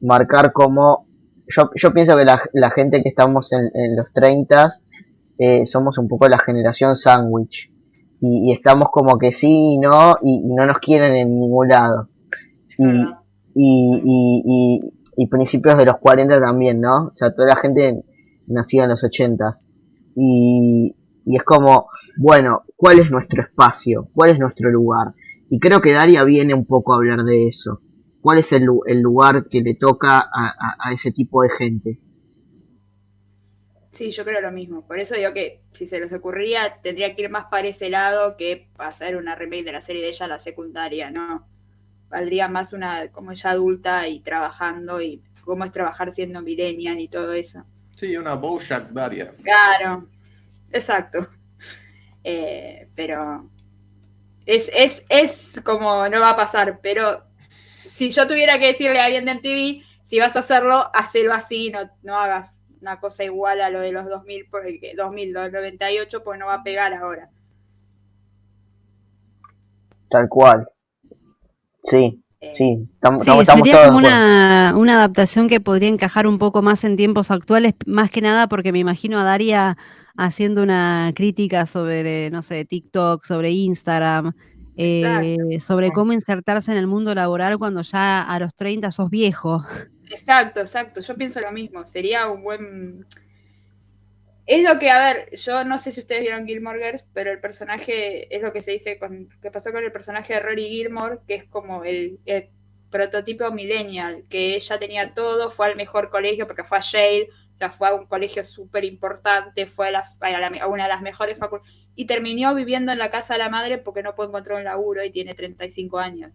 marcar cómo yo, yo pienso que la, la gente que estamos en, en los 30 eh, somos un poco la generación sándwich y, y estamos como que sí y no y, y no nos quieren en ningún lado y. y, y, principios de los 40 también, ¿no? O sea, toda la gente nacida en los 80 y, y es como, bueno, ¿cuál es nuestro espacio? ¿Cuál es nuestro lugar? Y creo que Daria viene un poco a hablar de eso. ¿Cuál es el, el lugar que le toca a, a- ese tipo de gente? Sí, yo creo lo mismo. Por eso digo que si se les ocurría, tendría que ir más para ese lado que pasar una remake de la serie de ella la secundaria, ¿no? Valdría más una como ella adulta y trabajando y cómo es trabajar siendo millennial y todo eso. Sí, una Bojack Daria. Claro, exacto. Eh, pero es, es, es como no va a pasar, pero si yo tuviera que decirle a alguien de MTV, si vas a hacerlo, hacelo así, no, no hagas una cosa igual a lo de los 2000, porque 2000, los 98, pues no va a pegar ahora. Tal cual. Sí, Eh, sí, estamos, Sí, sería todos como una, una adaptación que podría encajar un poco más en tiempos actuales, más que nada porque me imagino a Daria haciendo una crítica sobre, no sé, TikTok, sobre Instagram, eh, sobre cómo insertarse en el mundo laboral cuando ya a los 30 sos viejo. Exacto, exacto. Yo pienso lo mismo. Sería un buen. Es lo que, a ver, yo no sé si ustedes vieron Gilmore Girls, pero el personaje es lo que se dice con que pasó con el personaje de Rory Gilmore, que es como el, el prototipo millennial, que ella tenía todo, fue al mejor colegio porque fue a Yale, o sea, fue a un colegio súper importante, fue a, la- a la- a una de las mejores facultades, y terminó viviendo en la casa de la madre porque no puede encontrar un laburo y tiene 35 años.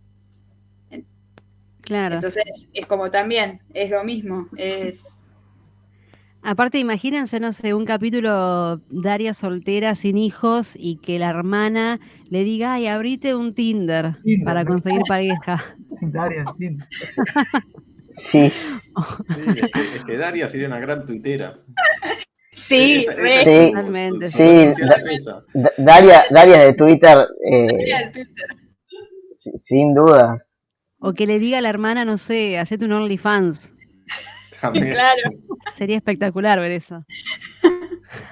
Claro. Entonces, es como también, es lo mismo, es... Aparte, imagínense, no sé, un capítulo Daria soltera, sin hijos, y que la hermana le diga, ay, abrite un Tinder Tinder, para ¿no? conseguir pareja. (laughs) Daria, sí. Sí, Sí, es, que, es que Daria sería una gran tuitera. Sí, Esa- re. esa- Sí. su- Totalmente, su sí. es. Da- Daria, Daria de Twitter, eh, Mira el Twitter. si- sin dudas. O que le diga a la hermana, no sé, hacete un OnlyFans. (laughs) También. Claro. Sería espectacular ver eso. (laughs)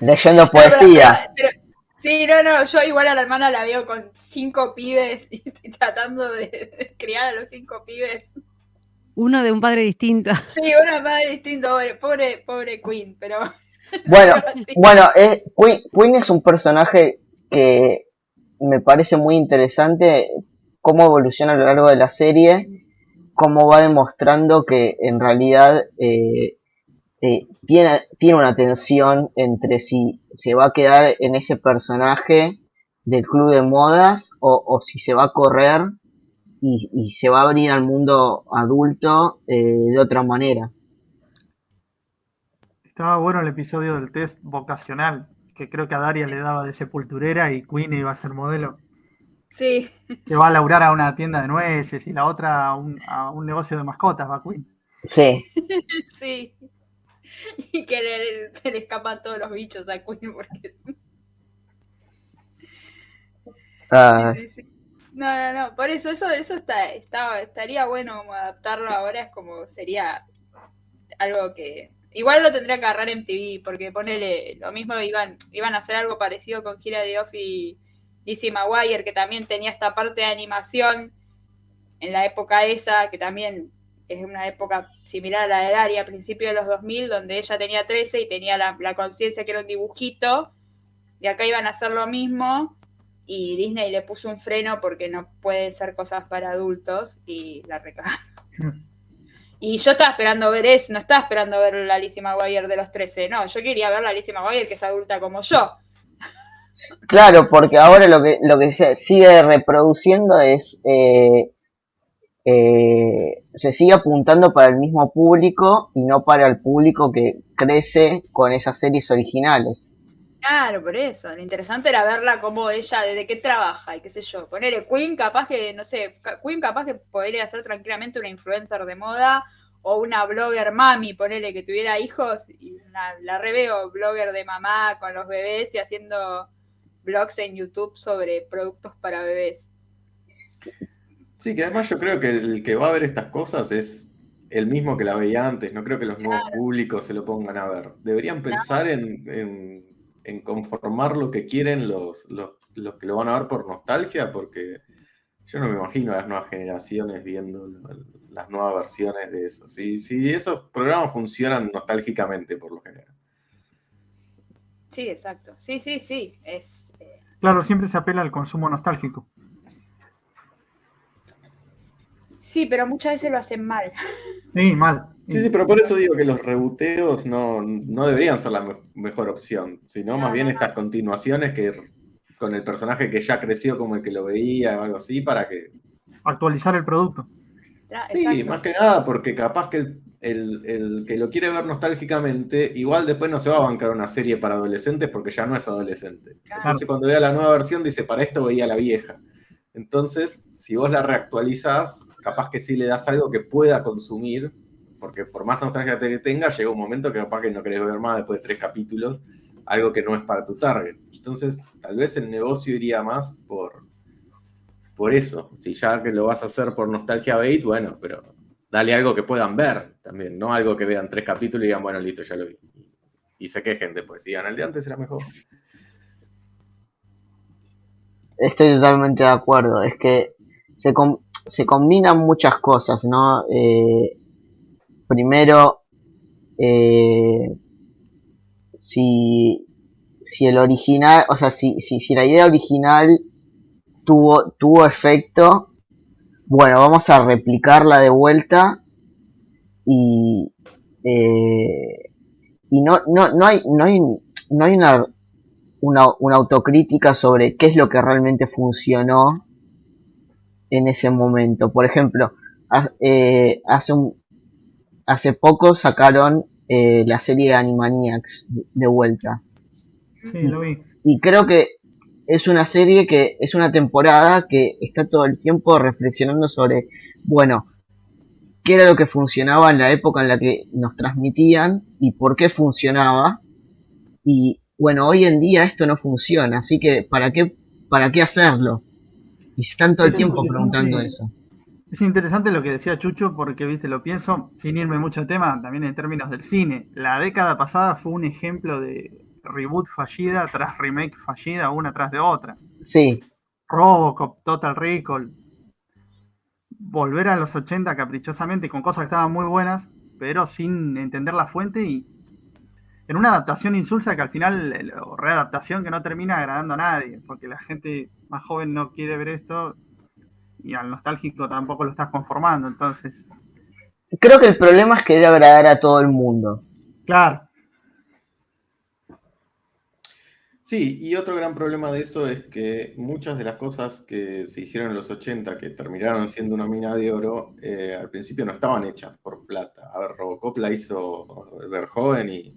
Leyendo poesía. Pero- sí, no, no, yo igual a la hermana la veo con cinco pibes y (laughs) tratando de criar a los cinco pibes. Uno de un padre distinto. Sí, una madre distinta, pobre, pobre, pobre Queen, pero Bueno, sí. bueno, eh, Queen, Queen es un personaje que me parece muy interesante cómo evoluciona a lo largo de la serie, cómo va demostrando que en realidad eh, eh, tiene, tiene una tensión entre si se va a quedar en ese personaje del club de modas o, o si se va a correr y, y se va a abrir al mundo adulto eh, de otra manera. Estaba bueno el episodio del test vocacional, que creo que a Daria le daba de sepulturera y Queen iba a ser modelo. Sí, Que va a laburar a una tienda de nueces y la otra a un, a un negocio de mascotas, va Queen. Sí, (laughs) sí. Y que le, se le escapan todos los bichos a Queen porque ah, Sí, sí, sí. No, no, no. Por eso, eso, eso está, está, estaría bueno como adaptarlo ahora, es como sería algo que. Igual lo tendría que agarrar en TV, porque ponele, lo mismo iban, iban a hacer algo parecido con Gira de Off y Lizzie McGuire, que también tenía esta parte de animación en la época esa, que también es una época similar a la de Daria, a principios de los 2000, donde ella tenía 13 y tenía la, la conciencia que era un dibujito, y acá iban a hacer lo mismo, y Disney le puso un freno porque no pueden ser cosas para adultos y la recagaron. (laughs) Y yo estaba esperando ver eso, no estaba esperando ver la Lizzie McGuire de los 13, no, yo quería ver la Lizzie McGuire que es adulta como yo. Claro, porque ahora lo que, lo que se sigue reproduciendo es. eh, eh, se sigue apuntando para el mismo público y no para el público que crece con esas series originales. Claro, por eso, lo interesante era verla como ella, de qué trabaja y qué sé yo. Ponerle Queen capaz que, no sé, Queen capaz que podría ser tranquilamente una influencer de moda o una blogger mami, ponerle que tuviera hijos y una- la reveo blogger de mamá con los bebés y haciendo blogs en YouTube sobre productos para bebés. Sí, que además yo creo que el que va a ver estas cosas es el mismo que la veía antes. No creo que los nuevos públicos se lo pongan a ver. Deberían pensar en, en- en conformar lo que quieren los, los, los que lo van a ver por nostalgia, porque yo no me imagino a las nuevas generaciones viendo las nuevas versiones de eso. Si, si esos programas funcionan nostálgicamente, por lo general. Sí, exacto. Sí, sí, sí. Es, Claro, siempre se apela al consumo nostálgico. sí, pero muchas veces lo hacen mal. Sí, mal. Sí, sí, pero por eso digo que los reboteos no, no deberían ser la me- mejor opción, sino No, más bien no, no. estas continuaciones que con el personaje que ya creció como el que lo veía o algo así, para que... Actualizar el producto. Sí, exacto. más que nada porque capaz que el, el- el que lo quiere ver nostálgicamente, igual después no se va a bancar una serie para adolescentes porque ya no es adolescente. Entonces cuando vea la nueva versión dice, para esto veía la vieja. Entonces, si vos la reactualizás, capaz que sí le das algo que pueda consumir porque por más nostalgia que tenga, llega un momento que capaz que no querés ver más después de tres capítulos, algo que no es para tu target. Entonces, tal vez el negocio iría más por, por eso. Si ya que lo vas a hacer por nostalgia bait, bueno, pero dale algo que puedan ver también, no algo que vean tres capítulos y digan, bueno, listo, ya lo vi. Y se quejen después, digan, el de antes era mejor. Estoy totalmente de acuerdo, es que se, se combinan muchas cosas, ¿no? Eh, primero, eh, si, si el original, o sea, si, si, si la idea original tuvo, tuvo efecto, bueno, vamos a replicarla de vuelta y, eh, y no, no, no, hay, no, hay, no hay una, una, una autocrítica sobre qué es lo que realmente funcionó en ese momento. Por ejemplo, eh, hace, un, hace poco sacaron eh, la serie de Animaniacs de vuelta. Sí, lo vi. Y creo que es una serie que es una temporada que está todo el tiempo reflexionando sobre, bueno, qué era lo que funcionaba en la época en la que nos transmitían y por qué funcionaba. Y bueno, hoy en día esto no funciona, así que ¿para qué, para qué hacerlo? Y se están todo el tiempo preguntando eso. Es interesante lo que decía Chucho porque, viste, lo pienso, sin irme mucho al tema, también en términos del cine. La década pasada fue un ejemplo de reboot fallida tras remake fallida, una tras de otra. Sí. Robocop, Total Recall. Volver a los 80 caprichosamente con cosas que estaban muy buenas, pero sin entender la fuente y en una adaptación insulsa que al final, o readaptación que no termina agradando a nadie, porque la gente más joven no quiere ver esto y al nostálgico tampoco lo estás conformando, entonces... Creo que el problema es querer agradar a todo el mundo. Claro. Sí, y otro gran problema de eso es que muchas de las cosas que se hicieron en los 80, que terminaron siendo una mina de oro, eh, al principio no estaban hechas por plata. A ver, Robocop la hizo Verhoeven y,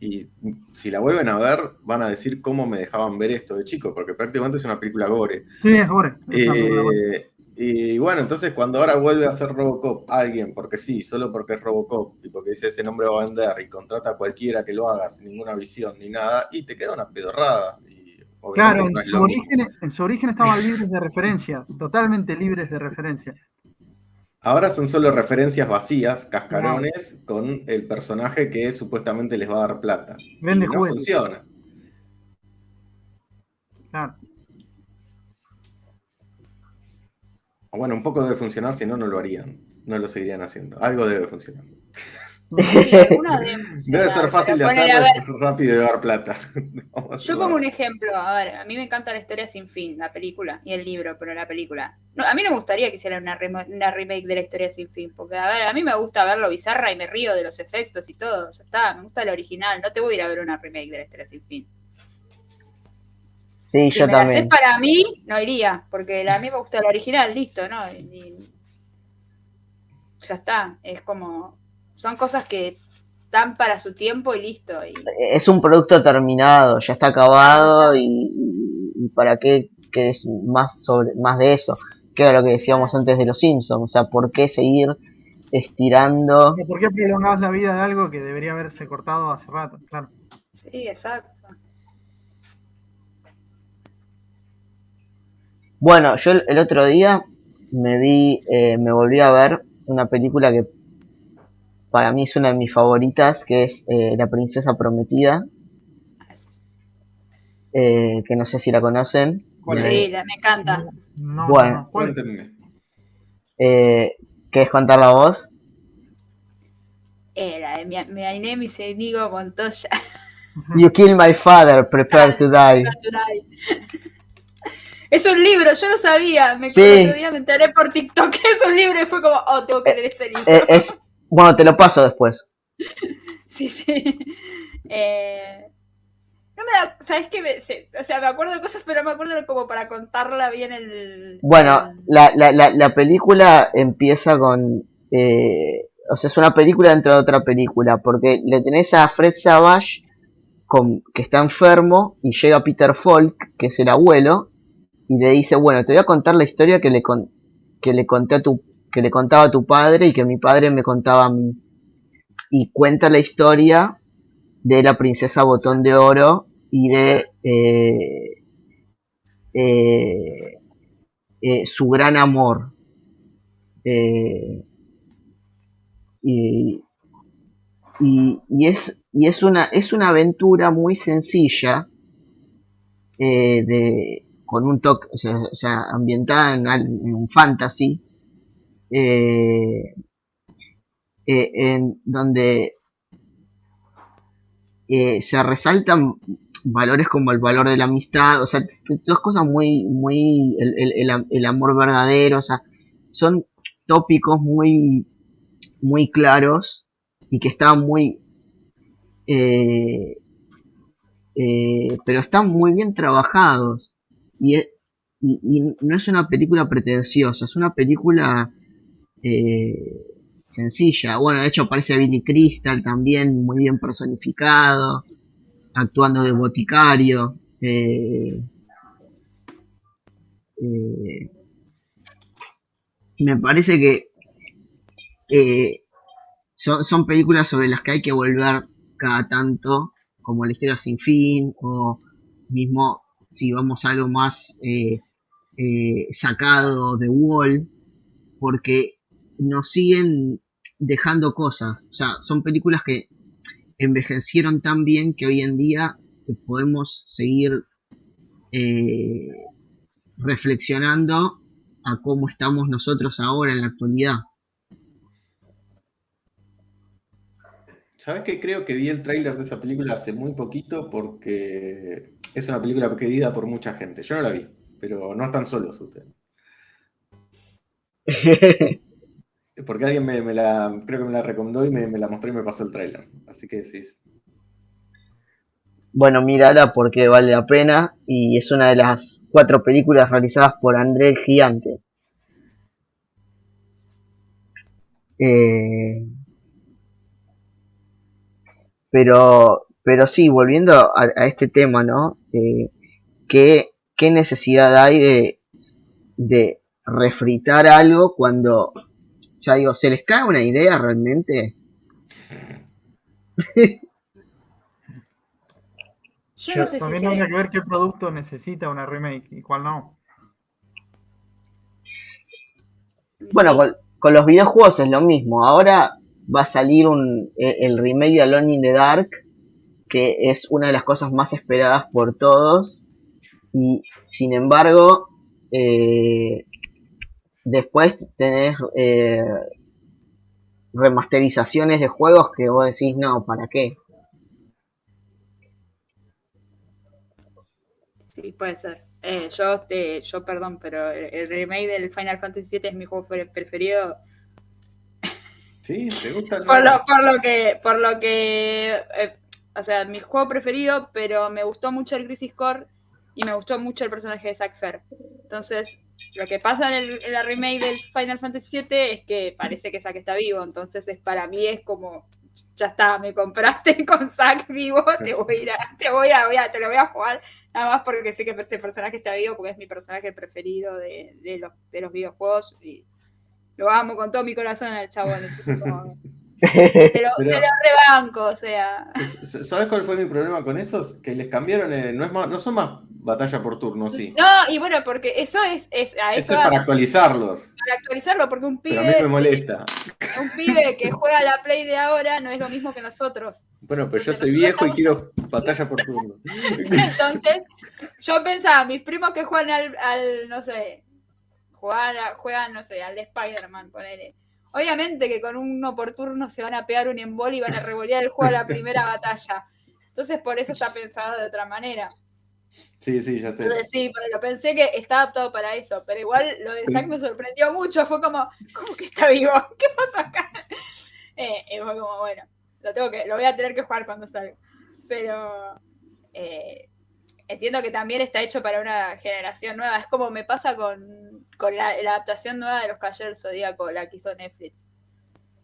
y si la vuelven a ver, van a decir cómo me dejaban ver esto de chico, porque prácticamente es una película gore. Sí, es gore. Eh, y bueno, entonces cuando ahora vuelve a hacer Robocop alguien, porque sí, solo porque es Robocop y porque dice ese nombre va a vender y contrata a cualquiera que lo haga sin ninguna visión ni nada, y te queda una pedorrada. claro, en, su origen, en, su origen, estaban libres de referencia, totalmente libres de referencia. Ahora son solo referencias vacías, cascarones, con el personaje que supuestamente les va a dar plata. Vende y no funciona. Claro. Bueno, un poco debe funcionar, si no, no lo harían. No lo seguirían haciendo. Algo debe funcionar. debe ser fácil de hacerlo, rápido de dar plata. (laughs) Yo pongo un ejemplo. A ver, a mí me encanta la historia sin fin, la película y el libro, pero la película. No, a mí no me gustaría que hiciera una, una remake de la historia sin fin, porque, a ver, a mí me gusta verlo bizarra y me río de los efectos y todo. Ya está, me gusta el original. No te voy a ir a ver una remake de la historia sin fin. Sí, si yo me también. La para mí, no iría, porque a mí me gusta el original, listo, ¿no? Y, ya está, es como, son cosas que dan para su tiempo y listo. Y... Es un producto terminado, ya está acabado y, y para qué que es más sobre más de eso, que era lo que decíamos antes de los Simpsons, o sea, ¿por qué seguir estirando? ¿Por qué prolongar la vida de algo que debería haberse cortado hace rato? Claro. Sí, exacto. Bueno, yo el otro día me vi, eh, me volví a ver una película que para mí es una de mis favoritas, que es eh, La Princesa Prometida, eh, que no sé si la conocen. Sí, la, me encanta. No, Bueno. no. Eh, ¿Querés contar la voz? Eh, la de mi, mi name is Inigo Montoya. You kill my father, prepare to die. (laughs) Es un libro, yo no sabía. Me Sí. el otro día me enteré por TikTok que es un libro y fue como, oh, tengo que leer ese libro. Eh, es, bueno, te lo paso después. (laughs) Sí, sí. Eh, no me da, ¿sabes qué? Me- o sea, me acuerdo de cosas, pero no me acuerdo como para contarla bien el... Bueno, el- la, la, la, la película empieza con... eh, o sea, es una película dentro de otra película, porque le tenés a Fred Savage, con, que está enfermo, y llega Peter Falk, que es el abuelo, y le dice, bueno, te voy a contar la historia que le, con, que le conté a tu que le contaba a tu padre y que mi padre me contaba a mí. y cuenta la historia de la princesa Botón de Oro y de eh, eh, eh, su gran amor. y, y, es, y es, una, es una aventura muy sencilla de, con un toque, o sea, ambientada en, un fantasy, en donde eh, se resaltan valores como el valor de la amistad, o sea, dos cosas muy, muy, el, amor verdadero, o sea, son tópicos muy, muy claros y que están muy, eh, eh, pero están muy bien trabajados y, y, no es una película pretenciosa, es una película sencilla. Bueno, de hecho aparece Billy Crystal también, muy bien personificado, actuando de boticario. Eh, eh, me parece que eh, son, películas sobre las que hay que volver cada tanto, como La historia sin fin, o mismo si vamos a algo más sacado de Wall, porque nos siguen dejando cosas. O sea, son películas que envejecieron tan bien que hoy en día podemos seguir eh, reflexionando a cómo estamos nosotros ahora en la actualidad. ¿Sabes que creo que vi el tráiler de esa película hace muy poquito porque es una película querida por mucha gente? Yo no la vi, pero no están solos ustedes. (laughs) Porque alguien me, la, creo que me la recomendó y me, la mostró y me pasó el tráiler. Así que sí. Bueno, mírala porque vale la pena y es una de las cuatro películas realizadas por André el Gigante. Eh, pero, pero sí, volviendo a, este tema, ¿no? Eh, ¿qué, ¿qué, necesidad hay de, de refritar algo cuando o sea, digo, ¿se les cae una idea realmente? Yo no sé si También hay que ver qué producto necesita una remake y cuál no. Bueno, con, los videojuegos es lo mismo. Ahora va a salir un, e, el remake de Alone in the Dark, que es una de las cosas más esperadas por todos. Y sin embargo, eh, Después tenés eh, remasterizaciones de juegos que vos decís, no, ¿para qué? Sí, puede ser. Eh, yo, te, yo, perdón, pero el remake del Final Fantasy VII es mi juego preferido. Sí, ¿te gusta? (laughs) por, lo, por lo que, por lo que, eh, o sea, mi juego preferido, pero me gustó mucho el Crisis Core y me gustó mucho el personaje de Zack Fair. Entonces, lo que pasa en, la remake del Final Fantasy VII es que parece que Zack está vivo, entonces es, para mí es como, ya está, me compraste (laughs) con Zack vivo, te voy a, te voy a, te lo voy a jugar, nada más porque sé que ese personaje está vivo, porque es mi personaje preferido de, los, de los videojuegos y lo amo con todo mi corazón al chabón. Te lo, rebanco, o sea. ¿Sabes cuál fue mi problema con esos? Que les cambiaron, eh, no, es más, no son más batalla por turno, sí. No, y bueno, porque eso es. es a eso, es para actualizarlos. Para actualizarlo, porque un pibe. Pero a mí me molesta. Un pibe que juega la Play de ahora no es lo mismo que nosotros. Bueno, pero yo soy viejo y quiero batalla por turno. Entonces, yo pensaba, mis primos que juegan al, al no sé, juegan, juegan, no sé, al Spider-Man, ponele Obviamente que con uno por turno se van a pegar un embol y van a revolear el juego a la (laughs) primera batalla. Entonces por eso está pensado de otra manera. Sí, sí, ya sé. Entonces sí, pero pensé que está adaptado para eso. Pero igual lo de Zack me sorprendió mucho. Fue como, ¿cómo que está vivo? (laughs) ¿Qué pasó acá? Eh, y fue como, bueno, lo tengo que, lo voy a tener que jugar cuando salga. Pero eh, entiendo que también está hecho para una generación nueva. Es como me pasa con, la, adaptación nueva de los Caballeros Zodíaco, la que hizo Netflix.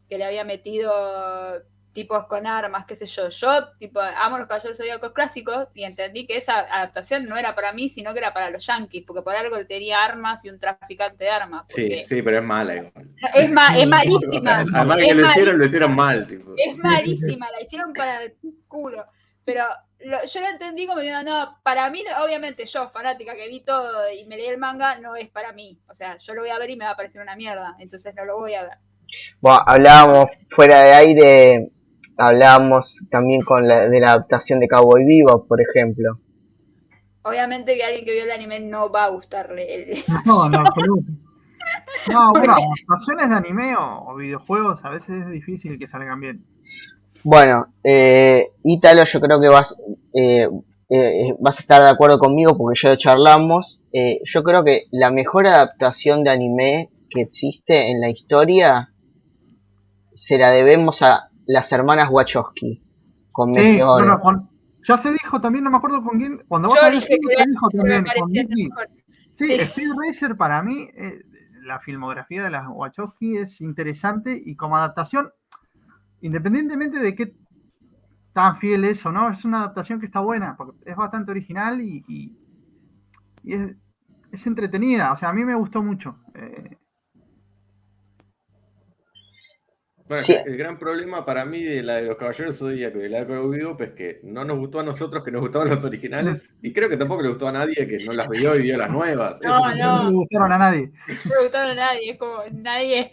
Que le había metido tipos con armas, qué sé yo. Yo, tipo, amo los caballeros zodíacos clásicos y entendí que esa adaptación no era para mí, sino que era para los yankees, porque por algo tenía armas y un traficante de armas. Sí, sí, pero es mala igual. Es, ma es (laughs) malísima. Además que lo hicieron, lo hicieron mal, tipo. Es malísima, la hicieron para el culo. Pero lo, yo lo entendí como diciendo, no, para mí, obviamente yo, fanática que vi todo y me leí el manga, no es para mí. O sea, yo lo voy a ver y me va a parecer una mierda, entonces no lo voy a ver. Bueno, hablábamos fuera de aire, hablábamos también con la, de la adaptación de Cowboy Vivo, por ejemplo. Obviamente que alguien que vio el anime no va a gustarle el... (laughs) No, no, (laughs) absoluto. No, bueno, adaptaciones de anime o, o videojuegos a veces es difícil que salgan bien. Bueno, eh, Ítalo, yo creo que vas, eh, eh, vas a estar de acuerdo conmigo porque ya lo charlamos. Eh, yo creo que la mejor adaptación de anime que existe en la historia se la debemos a las hermanas Wachowski con Sí, Meteoro. bueno, con- ya se dijo también, no me acuerdo con quién, cuando vos Yo hablaste, dije que se dijo también con. Sí, Sí. Speed Racer para mí, eh, la filmografía de las Wachowski es interesante y como adaptación, independientemente de qué tan fiel es o no, es una adaptación que está buena, porque es bastante original y, y- y es, es entretenida. O sea, a mí me gustó mucho. Eh, Bueno, Sí. el gran problema para mí de la de los Caballeros Zodíacos y de la de Cowboy Bebop es que no nos gustó a nosotros que nos gustaban los originales y creo que tampoco le gustó a nadie que no las vio y vio las nuevas. No, Ese es el no. no le gustaron a nadie. No me gustaron a nadie, es como nadie.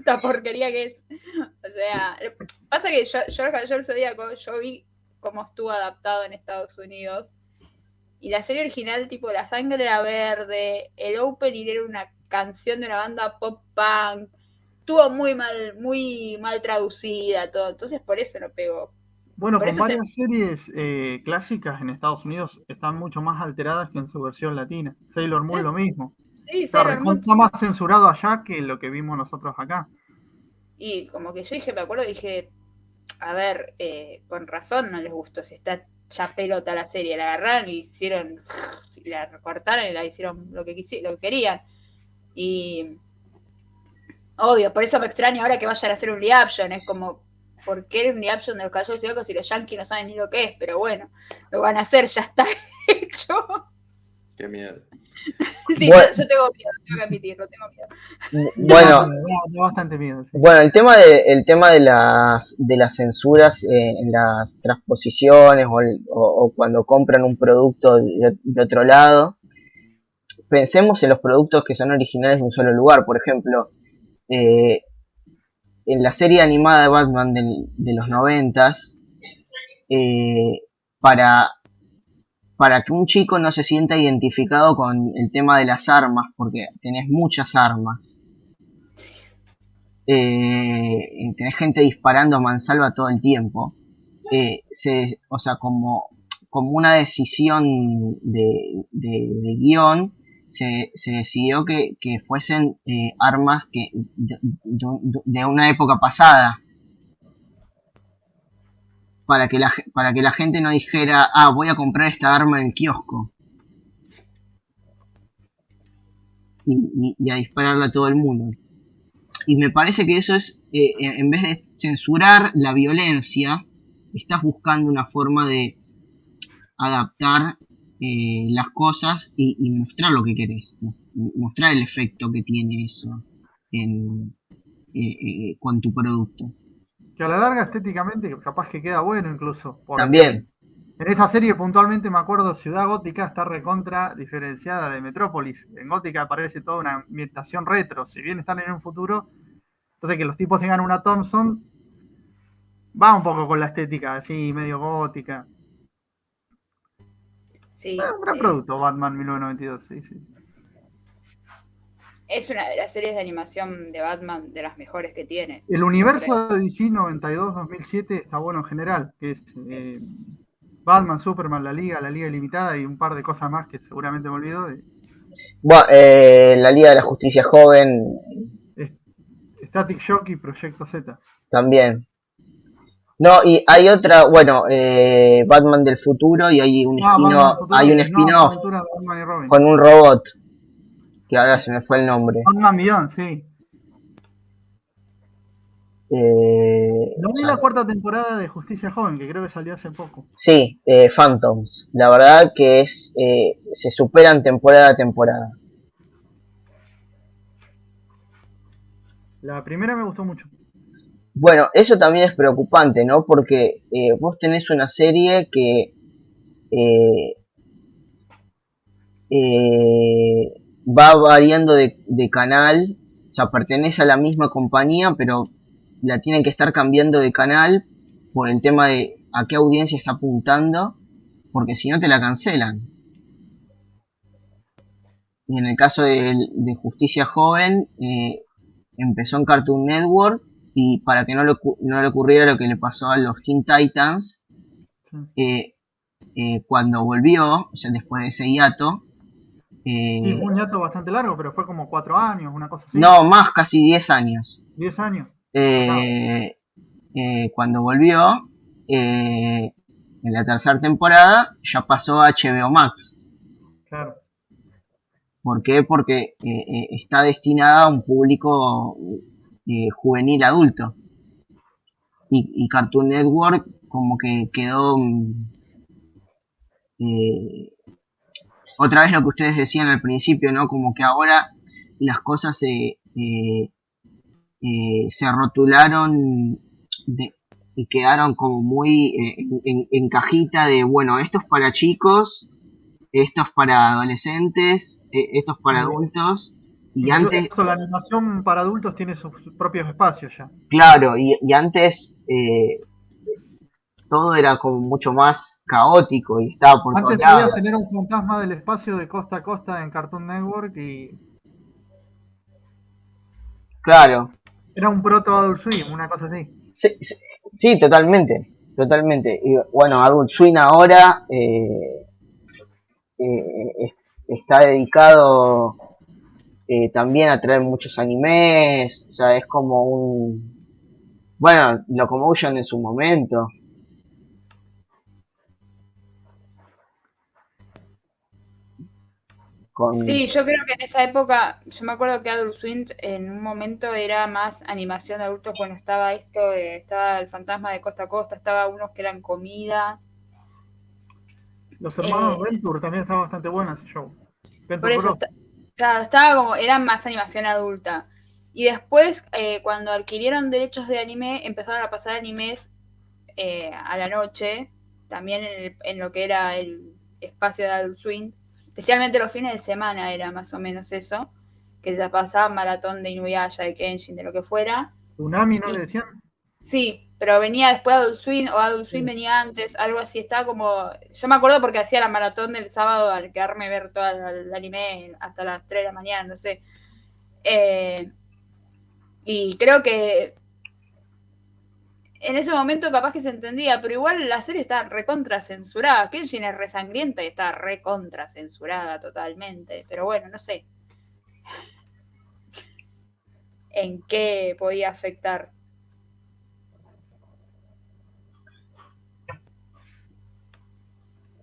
Esta porquería que es. O sea, pasa que yo, yo el Caballero del Zodíaco, yo vi cómo estuvo adaptado en Estados Unidos. Y la serie original, tipo, la sangre era verde, el opening era una canción de una banda pop punk. Estuvo muy mal, muy mal traducida, todo. Entonces por eso no pegó. Bueno, Por con se- varias series eh, clásicas en Estados Unidos están mucho más alteradas que en su versión latina. Sailor Moon Sí. lo mismo. Sí, Está Moon, recontra más censurado allá que lo que vimos nosotros acá. Y como que yo dije, me acuerdo, dije, a ver, eh, con razón no les gustó, si está ya pelota la serie, la agarraron y hicieron, y la recortaron y la hicieron lo que, quisi- lo que querían. Y obvio, por eso me extraña ahora que vayan a hacer un live action, es como, ¿por qué un live action de los Caballeros Zodíacos si los yankees no saben ni lo que es? Pero bueno, lo van a hacer, ya está (laughs) hecho. Qué miedo. (laughs) sí, Bueno. yo, tengo miedo, tengo que admitirlo, tengo miedo. Bueno, bastante miedo. el tema de, el tema de las de las censuras eh, en las transposiciones o, el- o- o cuando compran un producto de, de otro lado, pensemos en los productos que son originales de un solo lugar. Por ejemplo, eh, en la serie animada de Batman del- de los noventas, eh, para para que un chico no se sienta identificado con el tema de las armas, porque tenés muchas armas eh, tenés gente disparando mansalva todo el tiempo. Eh, se, o sea, como, como una decisión de, de, guion, se, se decidió que, que fuesen eh, armas que de una época pasada. Para que, la, para que la gente no dijera, ah, voy a comprar esta arma en el kiosco. Y, a dispararla a todo el mundo. Y me parece que eso es, eh, en vez de censurar la violencia, estás buscando una forma de adaptar eh, las cosas y, mostrar lo que querés, mo- mostrar el efecto que tiene eso en, eh, con tu producto. Que a la larga estéticamente capaz que queda bueno incluso. porque También, En esa serie puntualmente me acuerdo Ciudad Gótica está recontra diferenciada de Metrópolis. En Gótica aparece toda una ambientación retro. Si bien están en un futuro, entonces que los tipos tengan una Thompson va un poco con la estética así medio gótica. Sí, Ah, un gran eh, producto Batman 1992, sí, sí. Es una de las series de animación de Batman de las mejores que tiene. El universo de DC 92-2007 está bueno en general, que es eh, Batman, Superman, la Liga, la Liga Ilimitada y un par de cosas más que seguramente me olvido. de- bueno, eh, la Liga de la Justicia Joven Static Shock y Proyecto Z. también. No, y hay otra, bueno, eh, Batman del futuro y hay un Ah, spin-off, no, con un robot, que ahora se me fue el nombre. Batman Beyond, sí. Eh, No vi la cuarta temporada de Justicia Joven, que creo que salió hace poco. Sí, eh, Phantoms. La verdad que es eh, se superan temporada a temporada. La primera me gustó mucho. Bueno, eso también es preocupante, ¿no? Porque eh, vos tenés una serie que eh, eh, va variando de, de canal, o sea, pertenece a la misma compañía, pero la tienen que estar cambiando de canal por el tema de a qué audiencia está apuntando, porque si no te la cancelan. Y en el caso de, de Justicia Joven, eh, empezó en Cartoon Network y para que no le, no le ocurriera lo que le pasó a los Teen Titans, eh, eh, cuando volvió, o sea, después de ese hiato, eh, Sí, un hiato bastante largo, pero fue como cuatro años, una cosa así. no, más, casi 10 años. Diez años. Eh, eh, cuando volvió, eh, en la tercera temporada, ya pasó a HBO Max. Claro. ¿Por qué? Porque está destinada a un público juvenil adulto. Y, y Cartoon Network como que quedó... otra vez lo que ustedes decían al principio, ¿no? Como que ahora las cosas se, eh, eh, se rotularon de- y quedaron como muy eh, en, en- en cajita de, bueno, esto es para chicos, esto es para adolescentes, esto es para adultos. Y antes, eso, la animación para adultos tiene sus propios espacios ya. claro, y, y antes eh, todo era como mucho más caótico y estaba por Antes todos podías tener un fantasma del espacio de costa a costa en Cartoon Network y Claro, era un proto Adult Swim, una cosa así. sí, sí, sí, totalmente, totalmente. Y bueno, Adult Swim ahora eh, eh, es- está dedicado eh, también a traer muchos animes, o sea, es como un... Bueno, Locomotion en su momento. Con, Sí, yo creo que en esa época, yo me acuerdo que Adult Swim en un momento era más animación de adultos, bueno, estaba esto, de- estaba el fantasma de costa a costa, estaba unos que eran comida. Los hermanos Eh. Venture también está bastante bueno ese show. Venture Por eso está- claro, estaba como, era más animación adulta. Y después, eh, cuando adquirieron derechos de anime, empezaron a pasar animes eh, a la noche, también en, el- en lo que era el espacio de Adult Swim. Especialmente los fines de semana era más o menos eso, que te pasaba maratón de Inuyasha, de Kenshin, de lo que fuera. Tsunami, ¿no y- le decían? Sí, pero venía después Adult Swim o Adult Swim Sí. venía antes, algo así. Estaba como. Yo me acuerdo porque hacía la maratón del sábado al quedarme a ver todo el anime hasta las 3 de la mañana, no sé. Eh, y creo que en ese momento capaz que se entendía, pero igual la serie está recontra censurada. Kenshin es resangrienta y está recontra censurada totalmente. Pero bueno, no sé. ¿En qué podía afectar?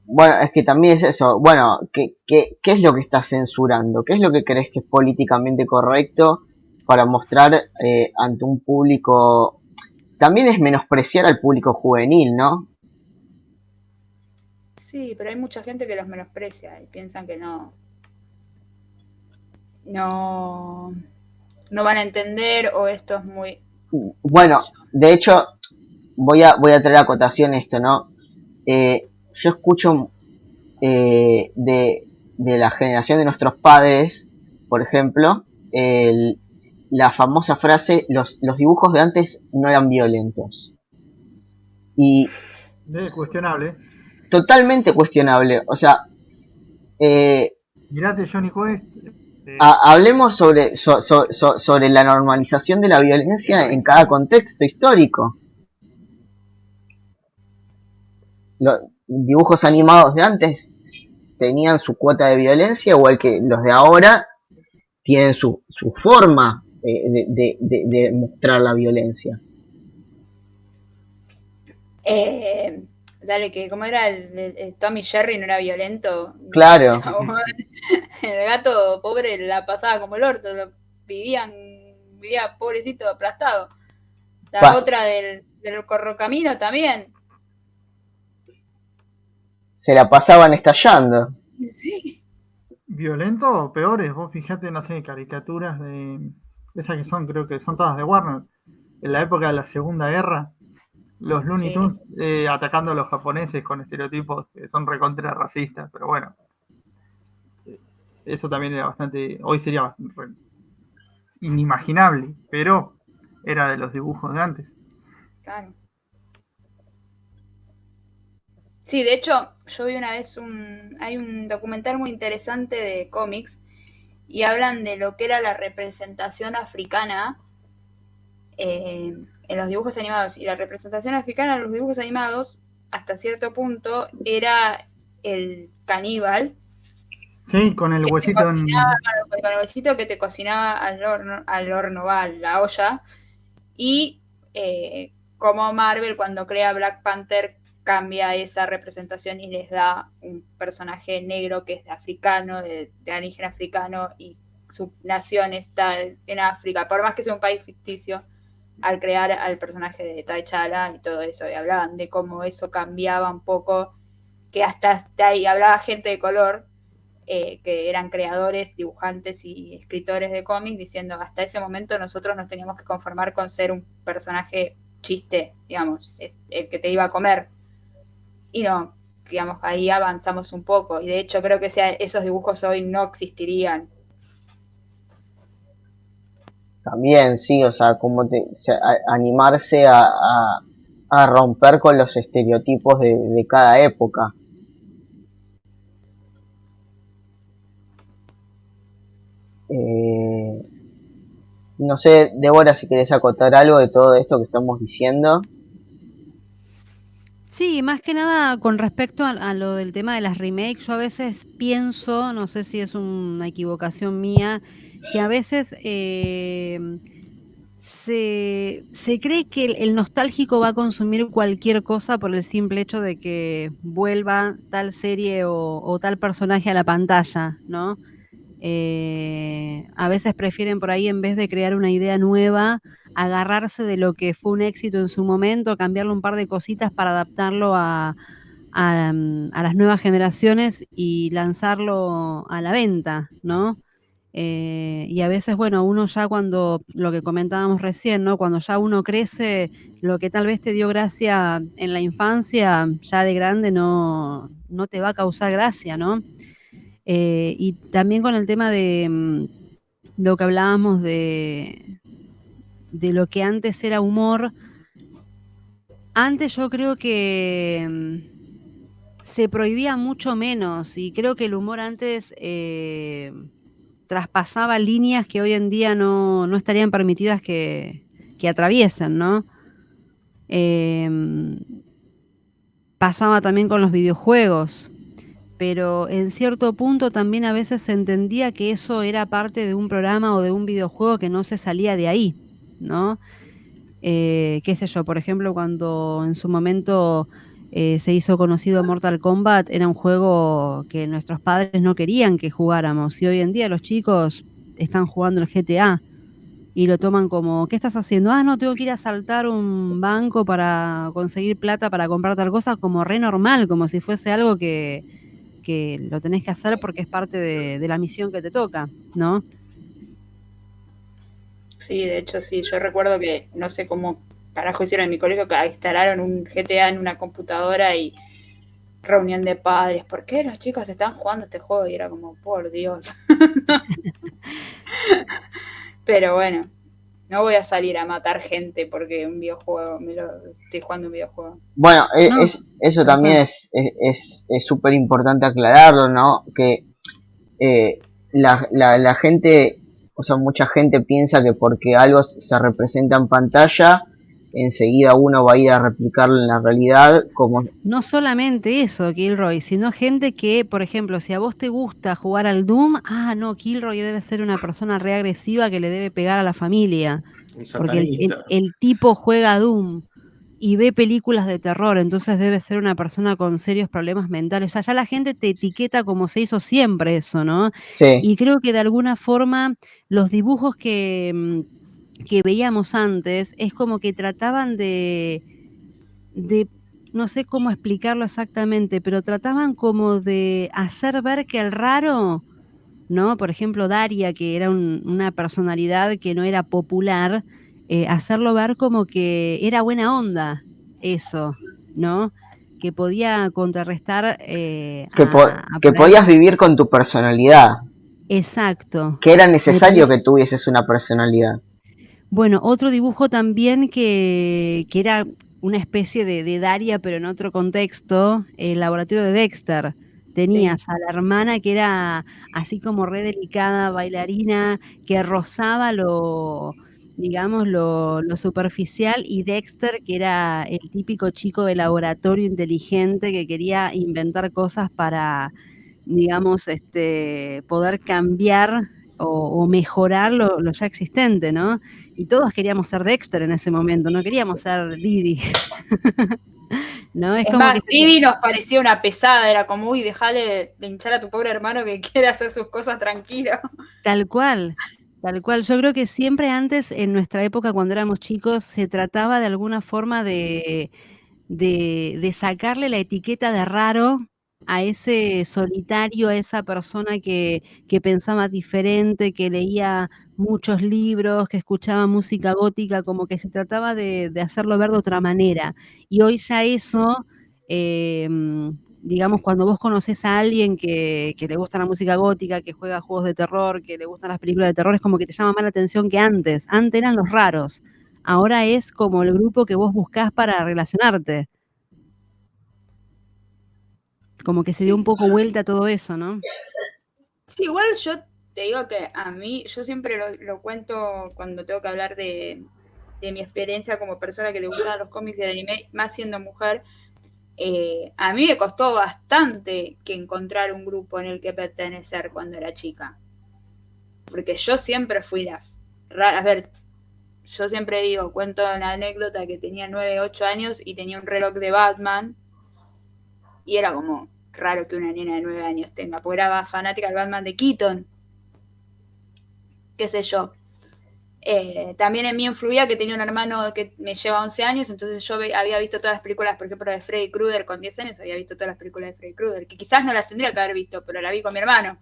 Bueno, es que también es eso. Bueno, ¿qué, qué, qué es lo que estás censurando? ¿Qué es lo que crees que es políticamente correcto para mostrar eh, ante un público? También es menospreciar al público juvenil, ¿no? Sí, pero hay mucha gente que los menosprecia y piensan que no. No. No van a entender o esto es muy. Bueno, de hecho, voy a, voy a traer acotación esto, ¿no? Eh, yo escucho eh, de, de la generación de nuestros padres, por ejemplo, el- la famosa frase, los, los dibujos de antes no eran violentos. Y Es cuestionable. totalmente cuestionable. O sea, eh, Mirate Johnny Quest. eh, ha- hablemos sobre, so- so- so- sobre la normalización de la violencia en cada contexto histórico. Los dibujos animados de antes tenían su cuota de violencia, igual que los de ahora tienen su, su forma de, de- de- de mostrar la violencia. Eh, dale, que como era el, el- el Tommy Jerry no era violento. Claro. (laughs) El gato pobre la pasaba como el orto, lo vivían, vivía pobrecito aplastado. La otra del, del Corrocamino también. Se la pasaban estallando. Sí. ¿Violento o peores? Vos fijate, no sé, caricaturas de... Esas que son, creo que son todas de Warner. En la época de la Segunda Guerra, los Looney Sí. Tunes eh, atacando a los japoneses con estereotipos que son recontra racistas, pero bueno. Eso también era bastante... Hoy sería bastante inimaginable, pero era de los dibujos de antes. Claro. Sí, de hecho, yo vi una vez un. Hay un documental muy interesante de cómics y hablan de lo que era la representación africana eh, en los dibujos animados. Y la representación africana en los dibujos animados, hasta cierto punto, era el caníbal Sí, con el huesito en... con el huesito que te cocinaba al horno, al horno, va, a la olla. Y eh, como Marvel cuando crea Black Panther cambia esa representación y les da un personaje negro que es de africano, de, de origen africano y su nación está en África, por más que sea un país ficticio, al crear al personaje de T'Challa y todo eso, y hablaban de cómo eso cambiaba un poco, que hasta, ahí hablaba gente de color, eh, que eran creadores, dibujantes y escritores de cómics, diciendo hasta ese momento nosotros nos teníamos que conformar con ser un personaje chiste, digamos, el que te iba a comer. Y no, digamos, ahí avanzamos un poco. Y de hecho creo que esos dibujos hoy no existirían. También, sí, o sea, como te, animarse a, a- romper con los estereotipos de, de cada época. Eh, no sé, Débora, si querés acotar algo de todo esto que estamos diciendo. Sí, más que nada con respecto a, lo del tema de las remakes, yo a veces pienso, no sé si es una equivocación mía, que a veces eh, se, cree que el, el nostálgico va a consumir cualquier cosa por el simple hecho de que vuelva tal serie o, o tal personaje a la pantalla, ¿no? Eh, a veces prefieren por ahí, en vez de crear una idea nueva, agarrarse de lo que fue un éxito en su momento, cambiarle un par de cositas para adaptarlo a, a, mm, las nuevas generaciones y lanzarlo a la venta, ¿no? Eh, y a veces, bueno, uno ya cuando, lo que comentábamos recién, ¿no? Cuando ya uno crece, lo que tal vez te dio gracia en la infancia, ya de grande no, no te va a causar gracia, ¿no? Eh, y también con el tema de mm, lo que hablábamos de, de lo que antes era humor. Antes yo creo que mm, se prohibía mucho menos y creo que el humor antes eh, traspasaba líneas que hoy en día no, no estarían permitidas que, que atraviesen, ¿no? Em, pasaba también con los videojuegos, pero en cierto punto también a veces se entendía que eso era parte de un programa o de un videojuego que no se salía de ahí, ¿no? Eh, qué sé yo, por ejemplo, cuando en su momento eh, se hizo conocido Mortal Kombat, era un juego que nuestros padres no querían que jugáramos y hoy en día los chicos están jugando el GTA y lo toman como, ¿qué estás haciendo? Ah, no, tengo que ir a saltar un banco para conseguir plata para comprar tal cosa, como re normal, como si fuese algo que, que lo tenés que hacer porque es parte de, la misión que te toca, ¿no? Sí, de hecho sí, yo recuerdo que no sé cómo carajo hicieron en mi colegio que instalaron un GTA en una computadora y reunión de padres, ¿por qué los chicos están jugando este juego? Y era como, por Dios. (laughs) Pero bueno, no voy a salir a matar gente porque un videojuego, me lo, estoy jugando un videojuego. Bueno, e- No, es, eso también es es- es es súper importante aclararlo, ¿no? Que eh, la, la, la gente, o sea, mucha gente piensa que porque algo se representa en pantalla, enseguida uno va a ir a replicarlo en la realidad, como No solamente eso, Kilroy, sino gente que, por ejemplo, si a vos te gusta jugar al Doom, ah, no, Kilroy debe ser una persona reagresiva que le debe pegar a la familia, porque el, el- satanista. el tipo juega a Doom y ve películas de terror, entonces debe ser una persona con serios problemas mentales. O sea, ya la gente te etiqueta como se hizo siempre eso, ¿no? sí, Y creo que de alguna forma los dibujos que, mm, que veíamos antes es como que trataban de, de, no sé cómo explicarlo exactamente, pero trataban como de hacer ver que el raro, ¿no? Por ejemplo, Daria, que era una personalidad que no era popular, eh, hacerlo ver como que era buena onda, eso, ¿no? Que podía contrarrestar... Eh, que, podías vivir con tu personalidad. Exacto. Que era necesario que tuvieses una personalidad. Bueno, otro dibujo también que, que era una especie de, Daria, pero en otro contexto, el laboratorio de Dexter. Tenías a la hermana que era así como re delicada, bailarina, que rozaba lo, digamos, lo, lo, superficial, y Dexter, que era el típico chico de laboratorio inteligente que quería inventar cosas para, digamos, este, poder cambiar o, mejorar lo, lo, ya existente, ¿no? Y todos queríamos ser Dexter en ese momento, no queríamos ser Didi. (laughs) ¿No? Es, como más, Didi nos parecía una pesada, era como, uy, dejale de hinchar a tu pobre hermano que (laughs) quiere hacer sus cosas tranquilo. Tal cual, tal cual. Yo creo que siempre antes, en nuestra época, cuando éramos chicos, se trataba de alguna forma de, de, de sacarle la etiqueta de raro a ese solitario, a esa persona que, que, pensaba diferente, que leía muchos libros, que escuchaba música gótica, como que se trataba de, hacerlo ver de otra manera. Y hoy ya eso, em, digamos, cuando vos conoces a alguien que, que, le gusta la música gótica, que juega juegos de terror, que le gustan las películas de terror, es como que te llama más la atención que antes. Antes eran los raros. Ahora es como el grupo que vos buscás para relacionarte como que se dio un poco vuelta todo eso, ¿no? Sí, igual yo te digo que a mí, yo siempre lo, cuento cuando tengo que hablar de, mi experiencia como persona que le gustan los cómics de anime, más siendo mujer, eh, a mí me costó bastante que encontrar un grupo en el que pertenecer cuando era chica. Porque yo siempre fui la rara. A ver, yo siempre digo, cuento una anécdota que tenía 9, 8 años y tenía un reloj de Batman. Y era como, raro que una nena de nueve años tenga, porque era fanática del Batman de Keaton. Qué sé yo. Eh, también en mí influía que tenía un hermano que me lleva 11 años, entonces yo había visto todas las películas, por ejemplo, de Freddy Krueger con 10 años, había visto todas las películas de Freddy Krueger, que quizás no las tendría que haber visto, pero la vi con mi hermano.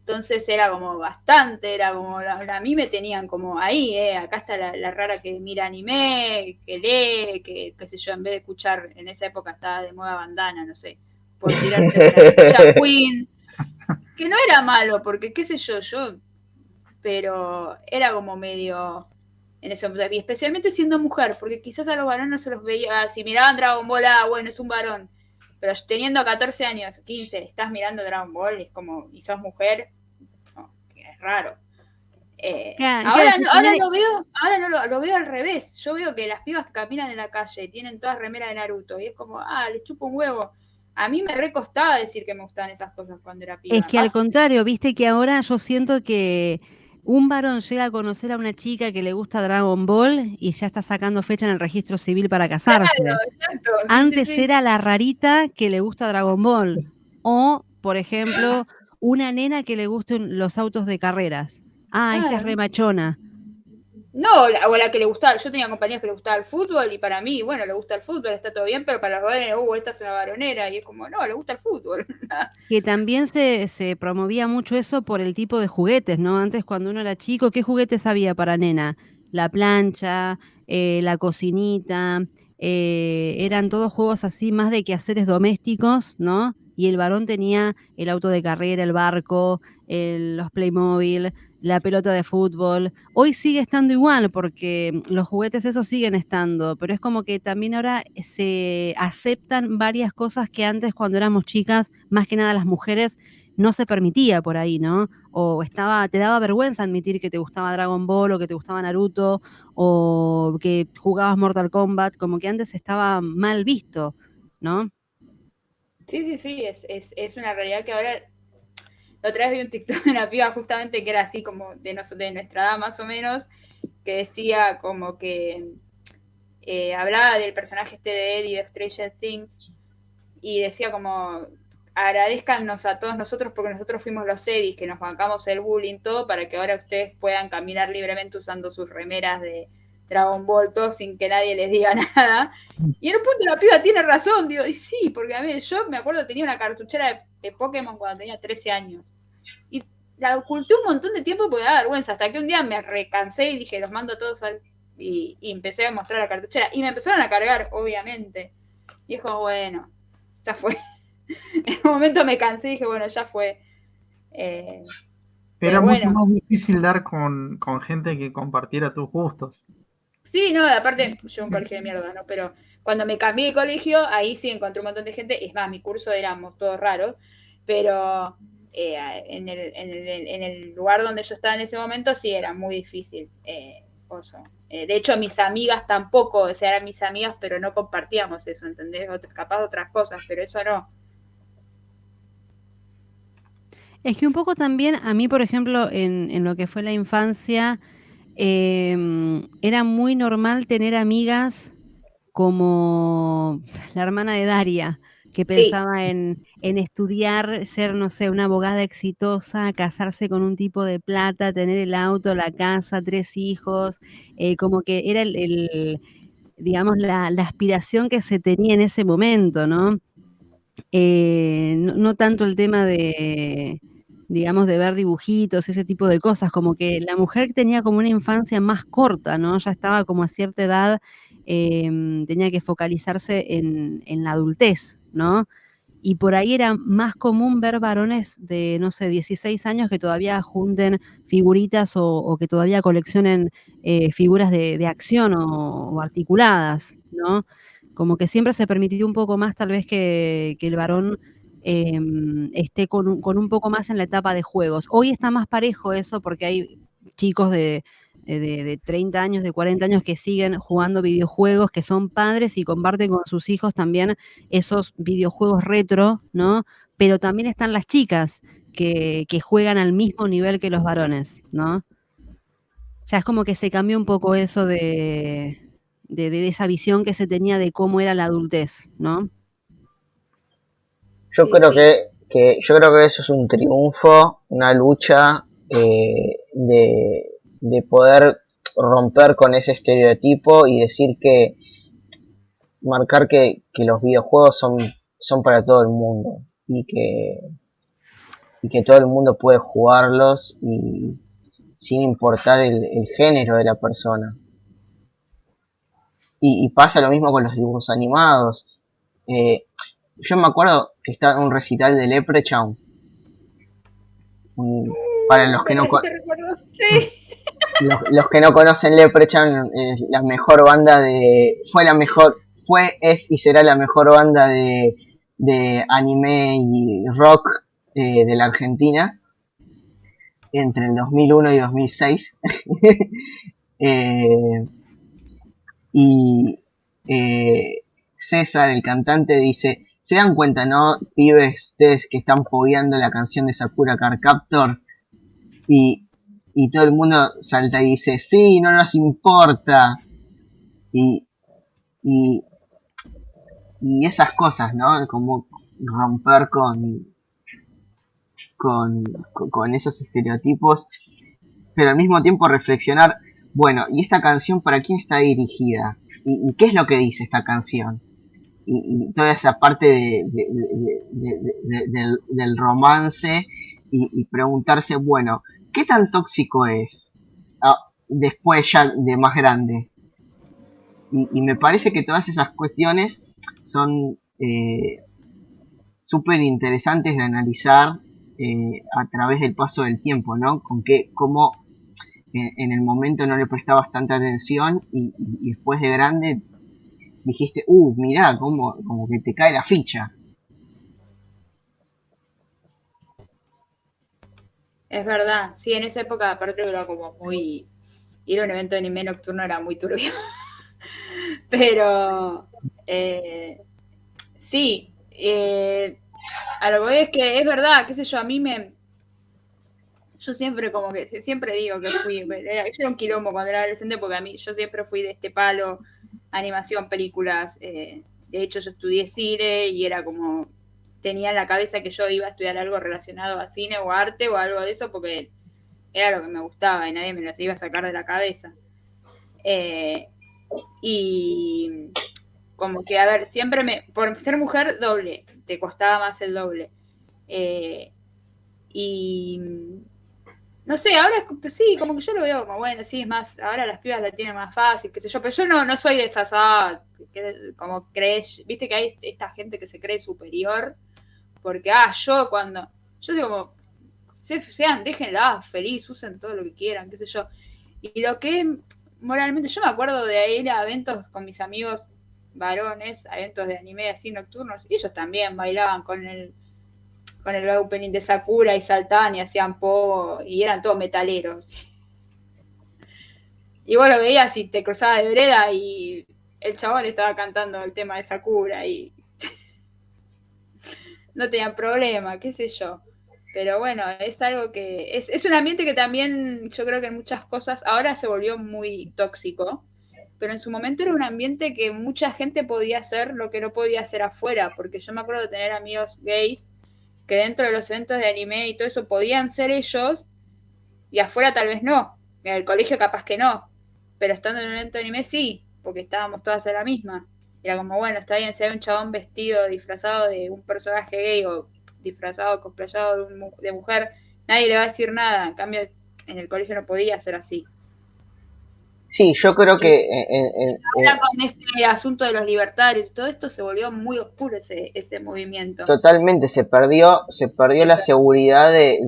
Entonces era como bastante, era como, a mí me tenían como ahí, eh, acá está la, rara que mira anime, que lee, que qué sé yo, en vez de escuchar, en esa época estaba de moda bandana, no sé, por tirarte una (laughs) Queen, que no era malo, porque qué sé yo, yo, pero era como medio en ese momento, y especialmente siendo mujer, porque quizás a los varones no se los veía, si miraban Dragon Ball, ah, bueno, es un varón, pero teniendo 14 años, 15, estás mirando Dragon Ball, es como, y sos mujer, es raro. Eh, ahora, ahora lo veo, ahora no lo, veo al revés. Yo veo que las pibas que caminan en la calle tienen todas remeras de Naruto y es como, ah, les chupo un huevo a mí me recostaba decir que me gustaban esas cosas cuando era piba. Es que al contrario, viste que ahora yo siento que un varón llega a conocer a una chica que le gusta Dragon Ball y ya está sacando fecha en el registro civil para casarse. Antes era la rarita que le gusta Dragon Ball. O, por ejemplo, una nena que le gusten los autos de carreras. Ah, esta es remachona. No, o la que le gustaba, yo tenía compañías que le gustaba el fútbol y para mí, bueno, le gusta el fútbol, está todo bien, pero para los varones, uh, esta es una varonera y es como, no, le gusta el fútbol. (laughs) que también se, se, promovía mucho eso por el tipo de juguetes, ¿no? Antes cuando uno era chico, ¿qué juguetes había para nena? La plancha, eh, la cocinita, eh, eran todos juegos así más de quehaceres domésticos, ¿no? Y el varón tenía el auto de carrera, el barco, los Playmobil, la pelota de fútbol. Hoy sigue estando igual porque los juguetes esos siguen estando, pero es como que también ahora se aceptan varias cosas que antes cuando éramos chicas, más que nada las mujeres, no se permitía por ahí, ¿no? O estaba, te daba vergüenza admitir que te gustaba Dragon Ball o que te gustaba Naruto o que jugabas Mortal Kombat, como que antes estaba mal visto, ¿no? Sí, sí, sí, es, es, es una realidad que ahora la otra vez vi un TikTok de una piba justamente que era así como de, de nuestra edad más o menos, que decía como que eh, hablaba del personaje este de Eddie de Stranger Things y decía como agradezcanos a todos nosotros porque nosotros fuimos los Eddies que nos bancamos el bullying todo para que ahora ustedes puedan caminar libremente usando sus remeras de, Dragon Ball, todo sin que nadie les diga (laughs) nada. Y en un punto la piba tiene razón, digo, y sí, porque a mí, yo me acuerdo tenía una cartuchera de, de Pokémon cuando tenía 13 años. Y la oculté un montón de tiempo porque me da vergüenza, hasta que un día me recansé y dije, los mando a todos al... Y, y empecé a mostrar la cartuchera. Y me empezaron a cargar, obviamente. Y es como, bueno, ya fue. (laughs) en un momento me cansé y dije, bueno, ya fue. Eh, Era mucho bueno. más difícil dar con, con gente que compartiera tus gustos. Sí, no, aparte yo un colegio de mierda, ¿no? Pero cuando me cambié de colegio, ahí sí encontré un montón de gente. Es más, mi curso éramos todos raros, pero eh, en, el, lugar donde yo estaba en ese momento sí era muy difícil. Eh. Eh, de hecho, mis amigas tampoco, o sea, eran mis amigas, pero no compartíamos eso, ¿entendés? Capaz otras cosas, pero eso no. Es que un poco también, a mí, por ejemplo, en lo que fue la infancia, eh, era muy normal tener amigas como la hermana de Daria, que pensaba sí. en, en, estudiar, ser, no sé, una abogada exitosa, casarse con un tipo de plata, tener el auto, la casa, tres hijos, eh, como que era el, el digamos, la, la, aspiración que se tenía en ese momento, ¿no? Eh, no, no tanto el tema de, digamos, de ver dibujitos, ese tipo de cosas, como que la mujer tenía como una infancia más corta, ¿no? Ya estaba como a cierta edad, eh, tenía que focalizarse en, en, la adultez, ¿no? Y por ahí era más común ver varones de, no sé, 16 años que todavía junten figuritas o, que todavía coleccionen eh, figuras de, de acción o, articuladas, ¿no? Como que siempre se permitió un poco más tal vez que el varón eh, esté con un, poco más en la etapa de juegos. Hoy está más parejo eso porque hay chicos de, de, de, 30 años, de 40 años que siguen jugando videojuegos, que son padres y comparten con sus hijos también esos videojuegos retro, ¿no? Pero también están las chicas que, juegan al mismo nivel que los varones, ¿no? Ya es como que se cambió un poco eso de, esa visión que se tenía de cómo era la adultez, ¿no? Yo sí, creo sí. Que, que, yo creo que eso es un triunfo, una lucha eh, de, de, poder romper con ese estereotipo y decir que marcar que, que los videojuegos son, son para todo el mundo y que, y que todo el mundo puede jugarlos y sin importar el, el género de la persona. Y, y, pasa lo mismo con los dibujos animados. Eh, yo me acuerdo que estaba en un recital de Leprechaun. Un, para los que no sí. (laughs) los, los, que no conocen Leprechaun es la mejor banda de fue la mejor fue es y será la mejor banda de, de anime y rock eh, de la Argentina entre el 2001 y 2006 (laughs) eh, y eh, César, el cantante, dice, ¿se dan cuenta, no, pibes, ustedes que están pogueando la canción de Sakura Car Captor? Y, y todo el mundo salta y dice, sí, no nos importa. Y, y, y esas cosas, ¿no? Como romper con, con, con esos estereotipos, pero al mismo tiempo reflexionar bueno, ¿y esta canción para quién está dirigida? ¿Y, y qué es lo que dice esta canción? Y, toda esa parte de, de, de, del, romance y, preguntarse, bueno, ¿qué tan tóxico es? Ah, después ya de más grande. Y, me parece que todas esas cuestiones son eh, súper interesantes de analizar eh, a través del paso del tiempo, ¿no? Con qué, cómo en el momento no le prestabas tanta atención y después de grande dijiste, uh, mirá, como, como que te cae la ficha. Es verdad, sí, en esa época aparte era como muy... Ir a un evento de anime nocturno era muy turbio. (laughs) Pero, eh, sí, eh, a lo que voy es que es verdad, qué sé yo, a mí me, yo siempre como que, siempre digo que fui, era, yo era un quilombo cuando era adolescente porque a mí, yo siempre fui de este palo, animación, películas, eh, de hecho yo estudié cine y era como, tenía en la cabeza que yo iba a estudiar algo relacionado a cine o arte o algo de eso porque era lo que me gustaba y nadie me lo iba a sacar de la cabeza. Eh, y como que, a ver, siempre me, por ser mujer, doble, te costaba más el doble. Eh, y no sé, ahora es, pues sí, como que yo lo veo como, bueno, sí, es más, ahora las pibas la tienen más fácil, qué sé yo, pero yo no, no soy de esas, ah, como crees, viste que hay esta gente que se cree superior, porque, ah, yo cuando, yo digo sean, déjenla feliz, usen todo lo que quieran, qué sé yo. Y lo que moralmente, yo me acuerdo de ir a eventos con mis amigos varones, eventos de anime así nocturnos, y ellos también bailaban con el con el opening de Sakura y saltaban y hacían po y eran todos metaleros. Y vos lo veías y te cruzabas de vereda y el chabón estaba cantando el tema de Sakura y (laughs) no tenían problema, qué sé yo. Pero bueno, es algo que es, es un ambiente que también yo creo que en muchas cosas ahora se volvió muy tóxico, pero en su momento era un ambiente que mucha gente podía hacer lo que no podía hacer afuera, porque yo me acuerdo de tener amigos gays que dentro de los eventos de anime y todo eso podían ser ellos y afuera tal vez no. En el colegio capaz que no. Pero estando en un evento de anime sí, porque estábamos todas en la misma. Era como, bueno, está bien, si hay un chabón vestido, disfrazado de un personaje gay o disfrazado, cosplayado de, de mujer, nadie le va a decir nada. En cambio, en el colegio no podía ser así. Sí, yo creo que... Ahora con este asunto de los libertarios y todo esto se volvió muy oscuro ese, ese movimiento. Totalmente, se perdió, se perdió la seguridad de,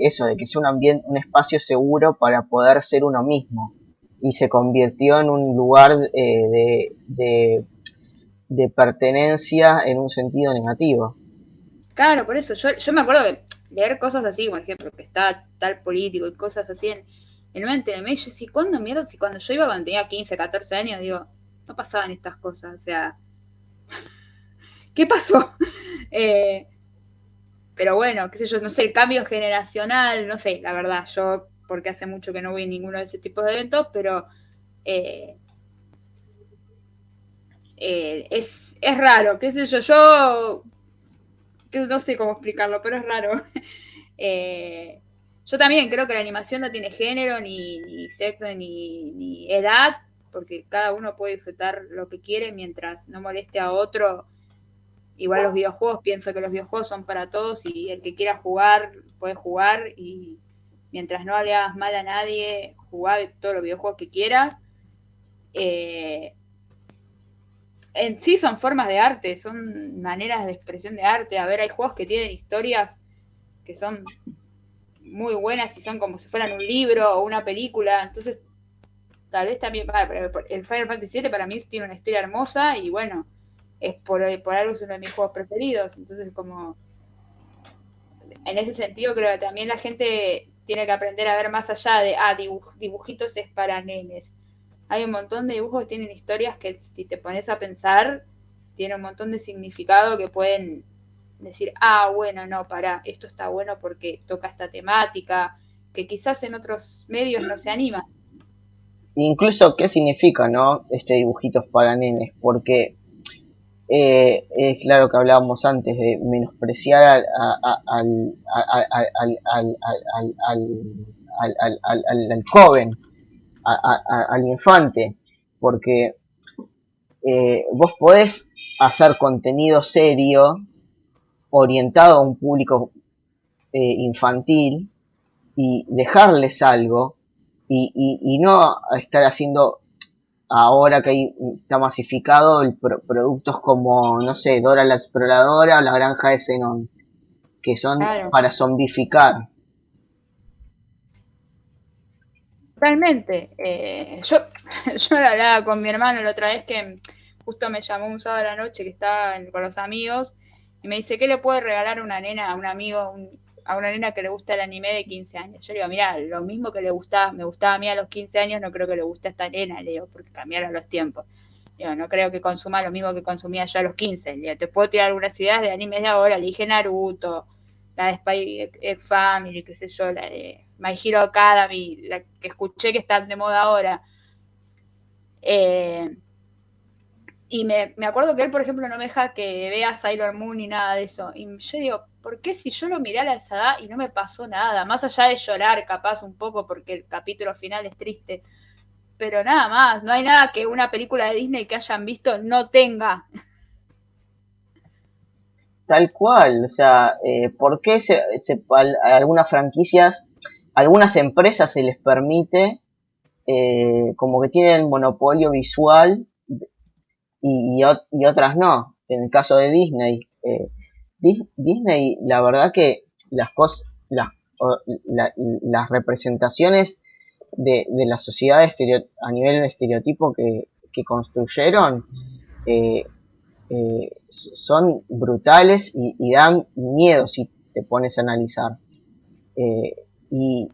eso, de que sea un ambiente, un espacio seguro para poder ser uno mismo. Y se convirtió en un lugar eh, de, de, pertenencia en un sentido negativo. Claro, por eso, yo, yo me acuerdo de leer cosas así, por ejemplo, que está tal político y cosas así en en un de yo sí, ¿cuándo mierda? Si cuando yo iba cuando tenía 15, 14 años, digo, no pasaban estas cosas, o sea, (laughs) ¿qué pasó? (laughs) Eh, pero bueno, qué sé yo, no sé, el cambio generacional, no sé, la verdad, yo, porque hace mucho que no voy a ninguno de ese tipo de eventos, pero eh, eh, es, es raro, qué sé yo, yo no sé cómo explicarlo, pero es raro. (laughs) eh, yo también creo que la animación no tiene género, ni, sexo, ni, edad, porque cada uno puede disfrutar lo que quiere mientras no moleste a otro. Igual los videojuegos, pienso que los videojuegos son para todos y el que quiera jugar puede jugar y mientras no le hagas mal a nadie, jugar todos los videojuegos que quiera. Eh, en sí son formas de arte, son maneras de expresión de arte. A ver, hay juegos que tienen historias que son muy buenas y son como si fueran un libro o una película. Entonces, tal vez también, el Final Fantasy VII para mí tiene una historia hermosa y bueno, es por, por algo es uno de mis juegos preferidos. Entonces, como, en ese sentido creo que también la gente tiene que aprender a ver más allá de, ah, dibujitos es para nenes. Hay un montón de dibujos que tienen historias que si te pones a pensar, tiene un montón de significado que pueden decir, ah, bueno, no, para, esto está bueno porque toca esta temática, que quizás en otros medios no se anima. Incluso, ¿qué significa, no? Este dibujitos para nenes, porque eh, es claro que hablábamos antes de menospreciar al, al, al, joven, al infante, porque eh, vos podés hacer contenido serio orientado a un público eh, infantil y dejarles algo y, y, no estar haciendo ahora que está masificado el productos como, no sé, Dora la Exploradora o la Granja de Zenón, que son para zombificar. Realmente, eh, yo, (laughs) yo hablaba con mi hermano la otra vez que justo me llamó un sábado a la noche que estaba con los amigos y me dice, ¿qué le puede regalar una nena, a un amigo, a una nena que le gusta el anime de 15 años? Yo le digo, mira, lo mismo que le gustaba, me gustaba a mí a los 15 años, no creo que le guste a esta nena, le digo, porque cambiaron los tiempos. Digo, no creo que consuma lo mismo que consumía yo a los 15. Le te puedo tirar algunas ideas de animes de ahora, le dije Naruto, la de Spy X Family, qué sé yo, la de My Hero Academy, la que escuché que están de moda ahora. Eh, y me, acuerdo que él, por ejemplo, no me deja que vea Sailor Moon ni nada de eso. Y yo digo, ¿por qué si yo lo miré a la esa edad y no me pasó nada? Más allá de llorar, capaz un poco, porque el capítulo final es triste. pero nada más, no hay nada que una película de Disney que hayan visto no tenga. Tal cual, o sea, eh, ¿por qué se, a algunas franquicias, algunas empresas se les permite, eh, como que tienen monopolio visual y, y ot- y otras no? En el caso de Disney, eh, Dis- Disney, la verdad que las cosas, las, las representaciones de, de la sociedad a nivel de estereotipo que, que construyeron, eh, eh, son brutales y, dan miedo si te pones a analizar. Eh, y,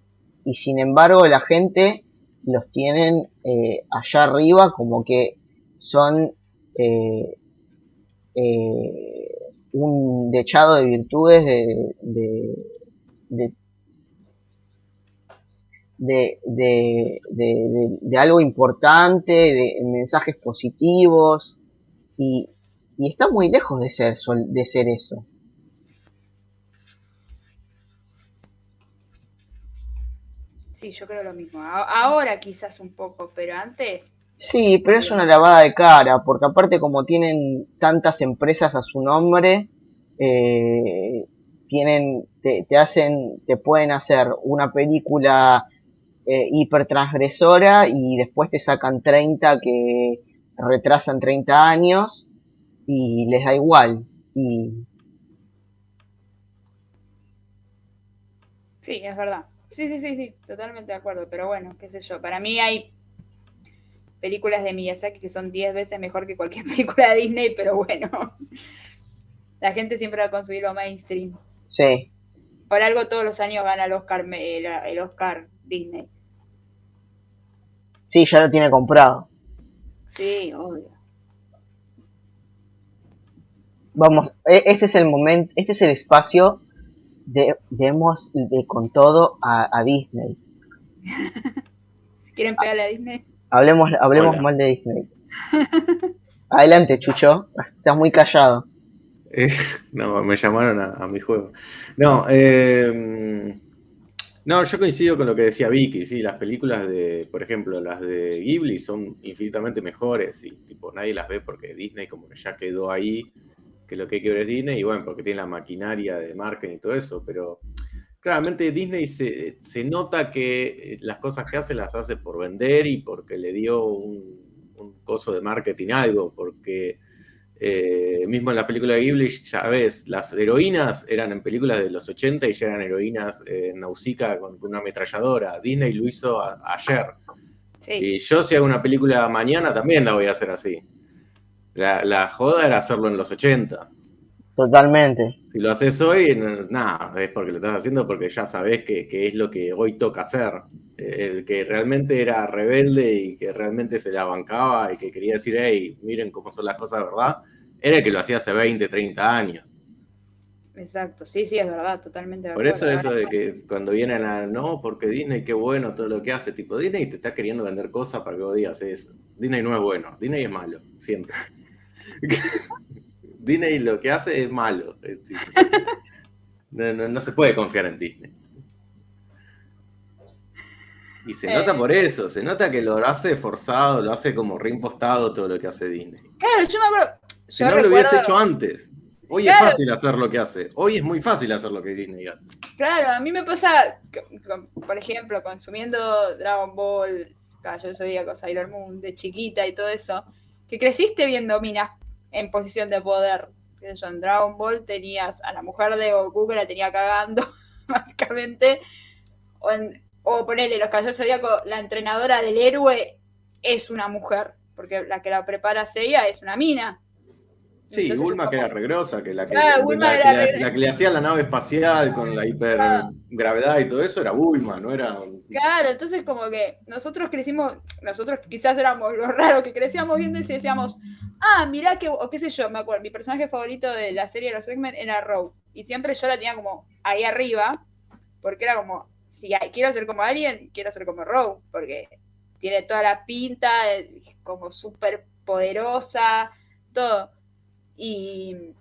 y sin embargo la gente los tienen allá arriba como que son un dechado de virtudes de, de, de, de, algo importante, de mensajes positivos, y, y está muy lejos de ser, de ser eso. Sí, yo creo lo mismo. Ahora quizás un poco, pero antes, Sí, pero es una lavada de cara, porque aparte como tienen tantas empresas a su nombre, eh, tienen, te, te hacen, te pueden hacer una película eh, hipertransgresora y después te sacan 30 que retrasan 30 años y les da igual. Y sí, es verdad. Sí, sí, sí, sí, totalmente de acuerdo. Pero bueno, qué sé yo. Para mí hay películas de Miyazaki que son 10 veces mejor que cualquier (laughs) película de Disney, pero bueno. La gente siempre va a consumir lo mainstream. sí, Por algo todos los años gana el Oscar, el Oscar Disney. sí, ya lo tiene comprado. Sí, obvio. Vamos, e- este es el momento, este es el espacio de demos de con todo a, a Disney. (laughs) Si quieren pegarle a Disney. Hablemos, hablemos Hola. mal de Disney. Adelante, Chucho. Estás muy callado. Eh, no, me llamaron a, a mi juego. No, eh, no, yo coincido con lo que decía Vicky, sí, las películas de, por ejemplo, las de Ghibli son infinitamente mejores y tipo nadie las ve porque Disney como que ya quedó ahí, que lo que hay que ver es Disney y bueno, porque tiene la maquinaria de marketing y todo eso, pero claramente Disney se, se nota que eh, las cosas que hace las hace por vender y porque le dio un, un coso de marketing algo, porque eh, mismo en la película de Ghibli, ya ves, las heroínas eran en películas de los 80 y ya eran heroínas eh, Nausicaa con, con una ametralladora. Disney lo hizo a- ayer. Sí. Y yo si hago una película mañana también la voy a hacer así. La, la joda era hacerlo en los 80. Totalmente. Si lo haces hoy, nada, es porque lo estás haciendo porque ya sabés que, que es lo que hoy toca hacer. El que realmente era rebelde y que realmente se la bancaba y que quería decir, hey, miren cómo son las cosas verdad, era el que lo hacía hace 20, 30 años. Exacto, sí, sí, es verdad, totalmente Por eso eso de que cuando vienen a, no, porque Disney qué bueno todo lo que hace, tipo, Disney te está queriendo vender cosas para que vos digas eso. Disney no es bueno, Disney es malo, siempre. (laughs) Disney lo que hace es malo. no, no- no se puede confiar en Disney. Y se nota Eh. por eso, se nota que lo hace forzado, lo hace como reimpostado todo lo que hace Disney. Claro, yo me acuerdo. Si Yo no lo recuerdo- hecho antes. Hoy Claro. es fácil hacer lo que hace. Hoy es muy fácil hacer lo que Disney hace. Claro, a mí me pasa, por ejemplo, consumiendo Dragon Ball, Cayo Zodíaco, Sailor Moon, de chiquita y todo eso, que creciste viendo minas en posición de poder. Sé yo, En Dragon Ball tenías a la mujer de Goku que la tenía cagando, (laughs) básicamente. O, en, ponerle los Caballeros Zodíaco, la entrenadora del héroe es una mujer, porque la que la prepara Seiya es una mina. Sí, Entonces, Bulma que era regrosa, que la que, Claro, la- que le- re- la que le hacía la nave espacial con la hipergravedad y todo eso era Bulma, no era. Claro, entonces como que nosotros crecimos, nosotros quizás éramos los raros que crecíamos viendo y decíamos, ah, mirá que, o qué sé yo, me acuerdo, mi personaje favorito de la serie de los X-Men era Rogue. Y siempre yo la tenía como ahí arriba, porque era como, si quiero ser como alguien, quiero ser como Rogue, porque tiene toda la pinta, como súper poderosa, todo. Y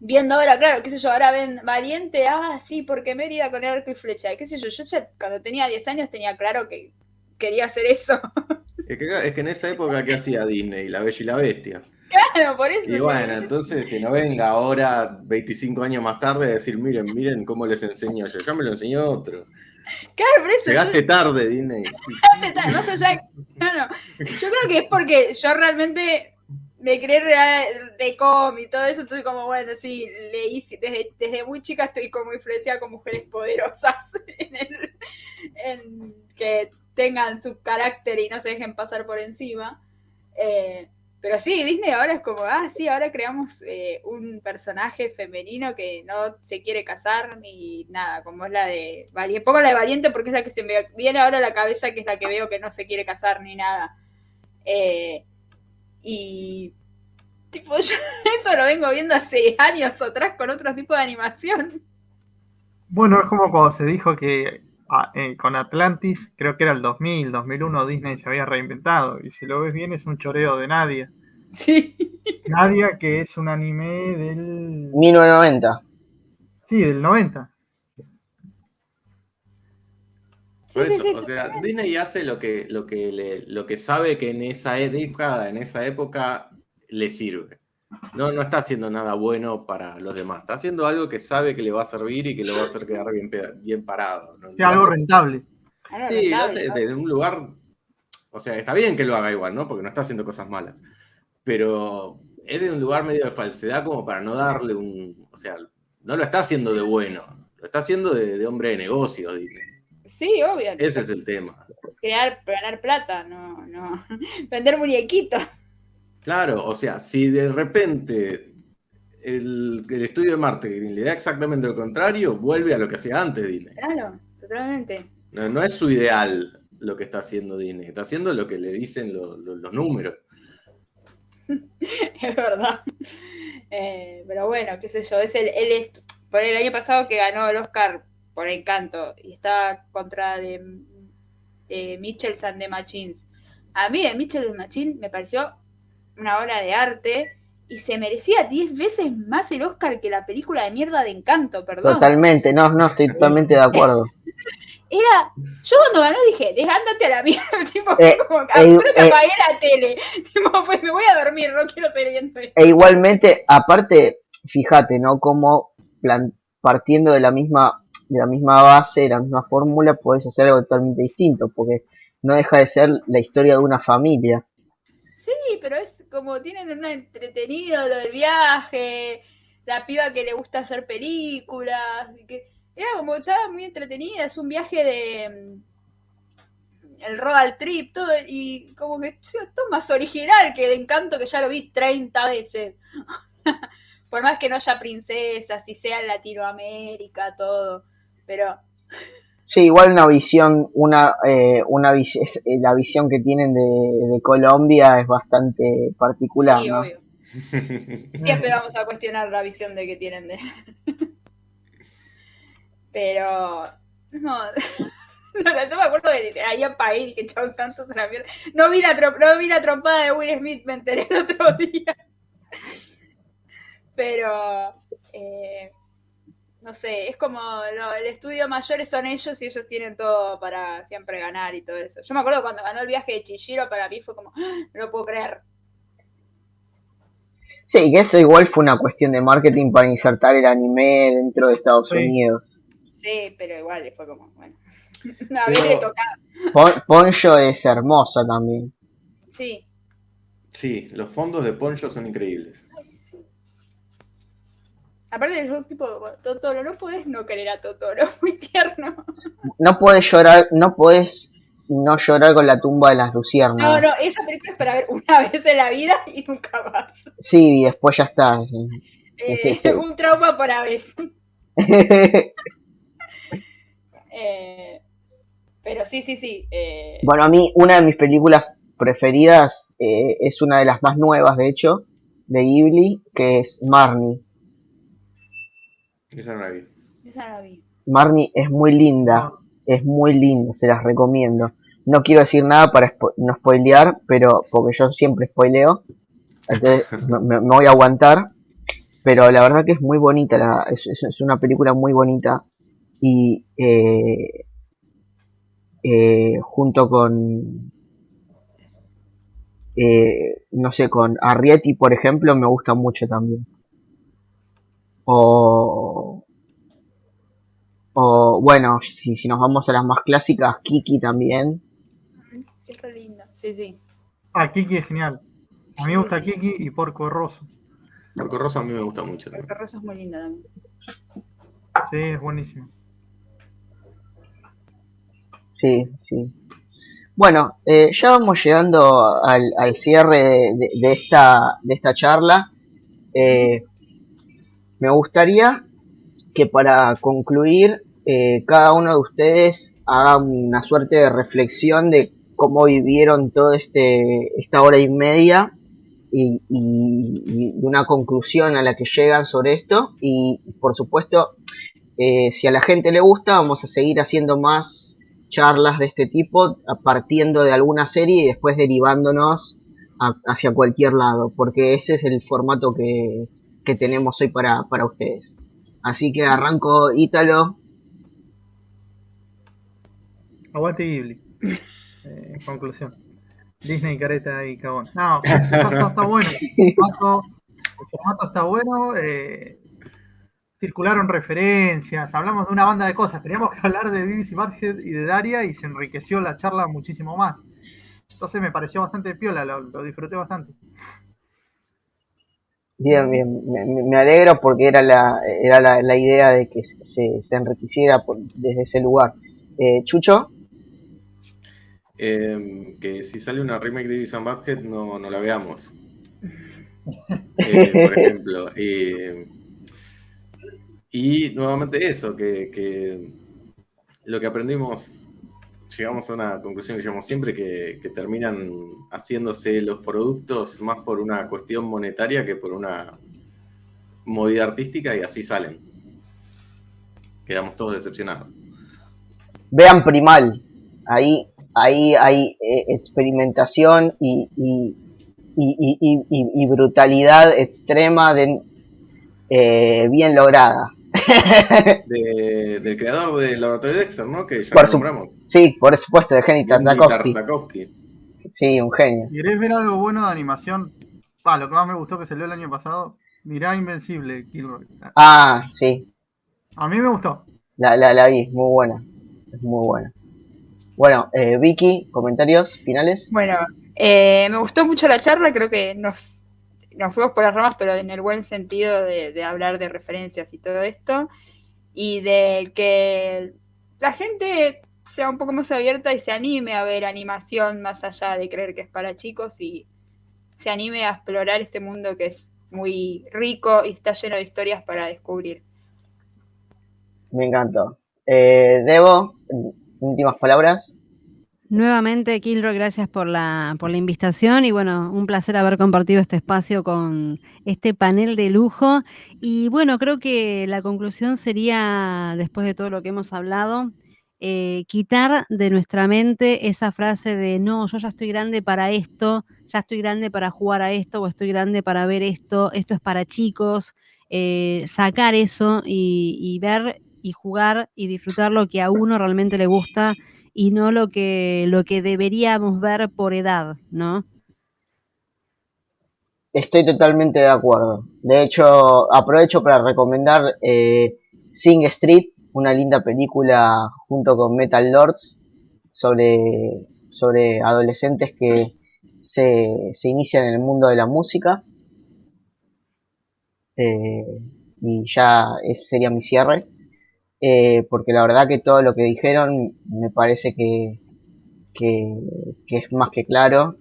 viendo ahora, claro, qué sé yo, ahora ven Valiente, ah, sí, porque Mérida con el arco y flecha, qué sé yo, yo ya cuando tenía 10 años tenía claro que quería hacer eso. (laughs) Es que, es que en esa época, ¿qué hacía Disney? La Bella y la Bestia. Claro, por eso. Y bueno, entonces que no venga ahora, 25 años más tarde, a decir, miren, miren cómo les enseño yo. Ya me lo enseñó otro. Claro, por eso. Llegaste tarde, Disney. Llegaste tarde, más allá. No, no. Yo creo que es porque yo realmente me creé de cómic y todo eso, entonces como bueno, sí, leí, desde, desde muy chica estoy como influenciada con mujeres poderosas (laughs) en, el, que tengan su carácter y no se dejen pasar por encima. Eh, pero sí, Disney ahora es como, ah, sí, ahora creamos eh, un personaje femenino que no se quiere casar ni nada, como es la de Valiente. Pongo la de Valiente porque es la que se me viene ahora a la cabeza, que es la que veo que no se quiere casar ni nada. Eh, y tipo, (laughs) yo eso lo vengo viendo hace años atrás con otro tipo de animación. Bueno, es como cuando se dijo que ah, eh, con Atlantis, creo que era el 2000, 2001, Disney se había reinventado. Y si lo ves bien, es un choreo de Nadia. Sí. Nadia, que es un anime del. 1990. Sí, del 90. Por eso, o sea, Disney hace lo que, lo que, le, lo que sabe que en esa época, en esa época le sirve. No, no está haciendo nada bueno para los demás. Está haciendo algo que sabe que le va a servir y que lo va a hacer quedar bien, bien parado. algo rentable. Sí, lo hace desde un lugar. O sea, está bien que lo haga igual, ¿no? Porque no está haciendo cosas malas. Pero es de un lugar medio de falsedad como para no darle un. O sea, no lo está haciendo de bueno. Lo está haciendo de, hombre de negocios, Disney. Sí, obvio. Ese es el tema. Crear, ganar plata, no, no. (laughs) Vender muñequitos. Claro, o sea, si de repente el, estudio de marketing le da exactamente lo contrario, vuelve a lo que hacía antes Disney. Claro, totalmente. No, es su ideal lo que está haciendo Disney, está haciendo lo que le dicen los números. (laughs) es verdad. Eh, pero bueno, qué sé yo, es el, por el año pasado que ganó el Oscar por Encanto y está contra de, de Mitchell and the Machines. A mí de Mitchell and the Machines me pareció una obra de arte y se merecía 10 veces más el Oscar que la película de mierda de Encanto, perdón. Totalmente, no, no, estoy totalmente de acuerdo. (laughs) Era, yo cuando ganó dije, desgándate a la mierda, (laughs) tipo, eh, como, eh, que eh, apagué la tele, (laughs) tipo, pues me voy a dormir, no quiero seguir viendo esto. E igualmente, aparte, fíjate, ¿no? Como partiendo de la misma de la misma base, de la misma fórmula, puedes hacer algo totalmente distinto, porque no deja de ser la historia de una familia. Sí, pero es como tienen un entretenido lo del viaje, la piba que le gusta hacer películas, que era como estaba muy entretenida, es un viaje de mm, el road trip, todo, y como que esto es más original que de encanto que ya lo vi 30 veces. (laughs) Por más que no haya princesas y sea en Latinoamérica, todo, pero Sí, igual una visión, una, eh, una eh, la visión que tienen de, Colombia es bastante particular. Sí, obvio. (laughs) Siempre vamos a cuestionar la visión de que tienen de. (laughs) Pero. (laughs) No. yo me acuerdo de ahí a país que Chao Santos la mierda. No vi la, no vi la trompada de Will Smith, me enteré el otro día. Pero. Eh, no sé, es como el estudio mayores son ellos y ellos tienen todo para siempre ganar y todo eso. Yo me acuerdo cuando ganó el viaje de Chihiro, para mí fue como, ¡Ah! no lo puedo creer. Sí, que eso igual fue una cuestión de marketing para insertar el anime dentro de Estados Unidos. Sí, pero igual fue como, bueno, (laughs) a ver, le tocaba. Poncho es hermosa también. Sí. Sí, los fondos de Poncho son increíbles. Aparte de tipo, Totoro, no puedes no querer a Totoro, (laughs) muy tierno. No puedes llorar, no puedes no llorar con la tumba de las luciérnagas. No, no, esa película es para ver una (laughs) vez en la vida y nunca más. Sí, y después ya está. (laughs) Eh, un trauma por vez. eh, pero sí, sí, sí. Eh. Bueno, a mí una de mis películas preferidas eh, es una de las más nuevas, de hecho, de Ghibli, que es Marnie. Esa no la vi. Esa la vi. Marnie es muy linda, es muy linda, se las recomiendo. No quiero decir nada para no spoilear, pero porque yo siempre spoileo, entonces (laughs) me, voy a aguantar. Pero la verdad que es muy bonita, es, una película muy bonita y eh, eh, junto con eh, no sé, con Arrietty, por ejemplo, me gusta mucho también. O, o bueno, si, si nos vamos a las más clásicas, Kiki también. Es re lindo, sí, sí. Ah, Kiki es genial. A mí me gusta Kiki y Porco Rosso. Porco Rosso a mí me gusta mucho también. Porco Rosso es muy lindo también. Sí, es buenísimo. Sí, sí. Bueno, eh, ya vamos llegando al, al cierre de, de- de esta, de esta charla. Eh, me gustaría que para concluir, eh, cada uno de ustedes haga una suerte de reflexión de cómo vivieron todo este, esta hora y media y, una conclusión a la que llegan sobre esto. Y por supuesto, eh, si a la gente le gusta, vamos a seguir haciendo más charlas de este tipo, partiendo de alguna serie y después derivándonos hacia cualquier lado, porque ese es el formato que, que tenemos hoy para, para ustedes. Así que arranco Ítalo. Aguante Ghibli. Eh, en conclusión. Disney, careta y cagón. No, (laughs) el formato está bueno. El formato, el formato está bueno. eh, circularon referencias. Hablamos de una banda de cosas. Teníamos que hablar de BBC Badhead y de Daria y se enriqueció la charla muchísimo más. Entonces me pareció bastante piola, lo, lo disfruté bastante. Bien, bien, me, me- me alegro porque era la, era la, la idea de que se, se enriqueciera por- desde ese lugar. Eh, Chucho, Eh, que si sale una remake de Beavis and Butthead no, no la veamos. (laughs) Eh, por ejemplo. Eh, y nuevamente eso, que, que lo que aprendimos, llegamos a una conclusión que llegamos siempre, que, que terminan haciéndose los productos más por una cuestión monetaria que por una movida artística y así salen. Quedamos todos decepcionados. vean Primal. Ahí, ahí hay eh, experimentación y, y, y, y- y- y- y brutalidad extrema de, eh, bien lograda. (laughs) De- del creador del laboratorio Dexter, ¿no? Que ya Por nombramos. Sí, por supuesto, de Jenny Andy Tartakovsky. Tartakovsky. Sí, un genio. ¿Querés ver algo bueno de animación? Pa, lo que más me gustó que salió el año pasado. Mirá Invencible, Kilroy. Ah, sí, A mí me gustó. la, la, la vi, es muy buena. Es muy buena. Bueno, eh, Vicky, comentarios finales. Bueno, eh, me gustó mucho la charla, creo que nos, nos fuimos por las ramas, pero en el buen sentido de, de hablar de referencias y todo esto, y de que la gente sea un poco más abierta y se anime a ver animación más allá de creer que es para chicos y se anime a explorar este mundo que es muy rico y está lleno de historias para descubrir. Me encantó. Eh, Debo, últimas palabras. Nuevamente, Kilroy, gracias por la, por la invitación y bueno, un placer haber compartido este espacio con este panel de lujo. Y bueno, creo que la conclusión sería, después de todo lo que hemos hablado, eh, quitar de nuestra mente esa frase de no, yo ya estoy grande para esto, ya estoy grande para jugar a esto o estoy grande para ver esto, esto es para chicos, eh, sacar eso y ver y jugar y disfrutar lo que a uno realmente le gusta y no lo que, lo que deberíamos ver por edad, ¿no? Estoy totalmente de acuerdo. De hecho, aprovecho para recomendar eh, Sing Street, una linda película junto con Metal Lords sobre, sobre adolescentes que se, se inician en el mundo de la música. Eh, y ya ese sería mi cierre. Eh, porque la verdad que todo lo que dijeron me parece que, que, es más que claro.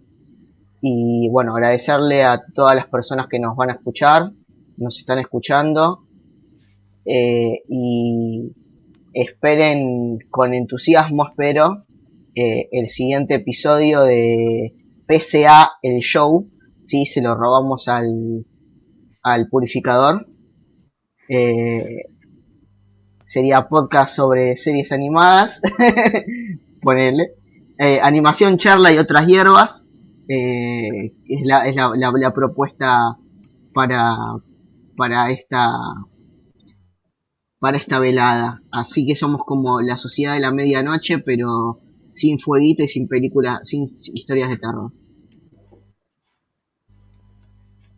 Y bueno, agradecerle a todas las personas que nos van a escuchar, nos están escuchando. eh, y esperen con entusiasmo, espero, el siguiente episodio de PCA el show. Sí, se lo robamos al, al purificador. Eh, sería podcast sobre series animadas. (laughs) Ponerle. Eh, animación, charla y otras hierbas. Eh, es la, es la, la- la propuesta para, para esta para esta velada. Así que somos como la sociedad de la medianoche, pero sin fueguito y sin películas, sin historias de terror.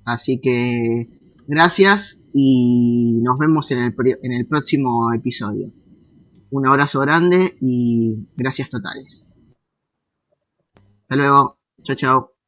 Así que gracias y nos vemos en el, en el próximo episodio. Un abrazo grande y gracias totales. Hasta luego. Chao, chao.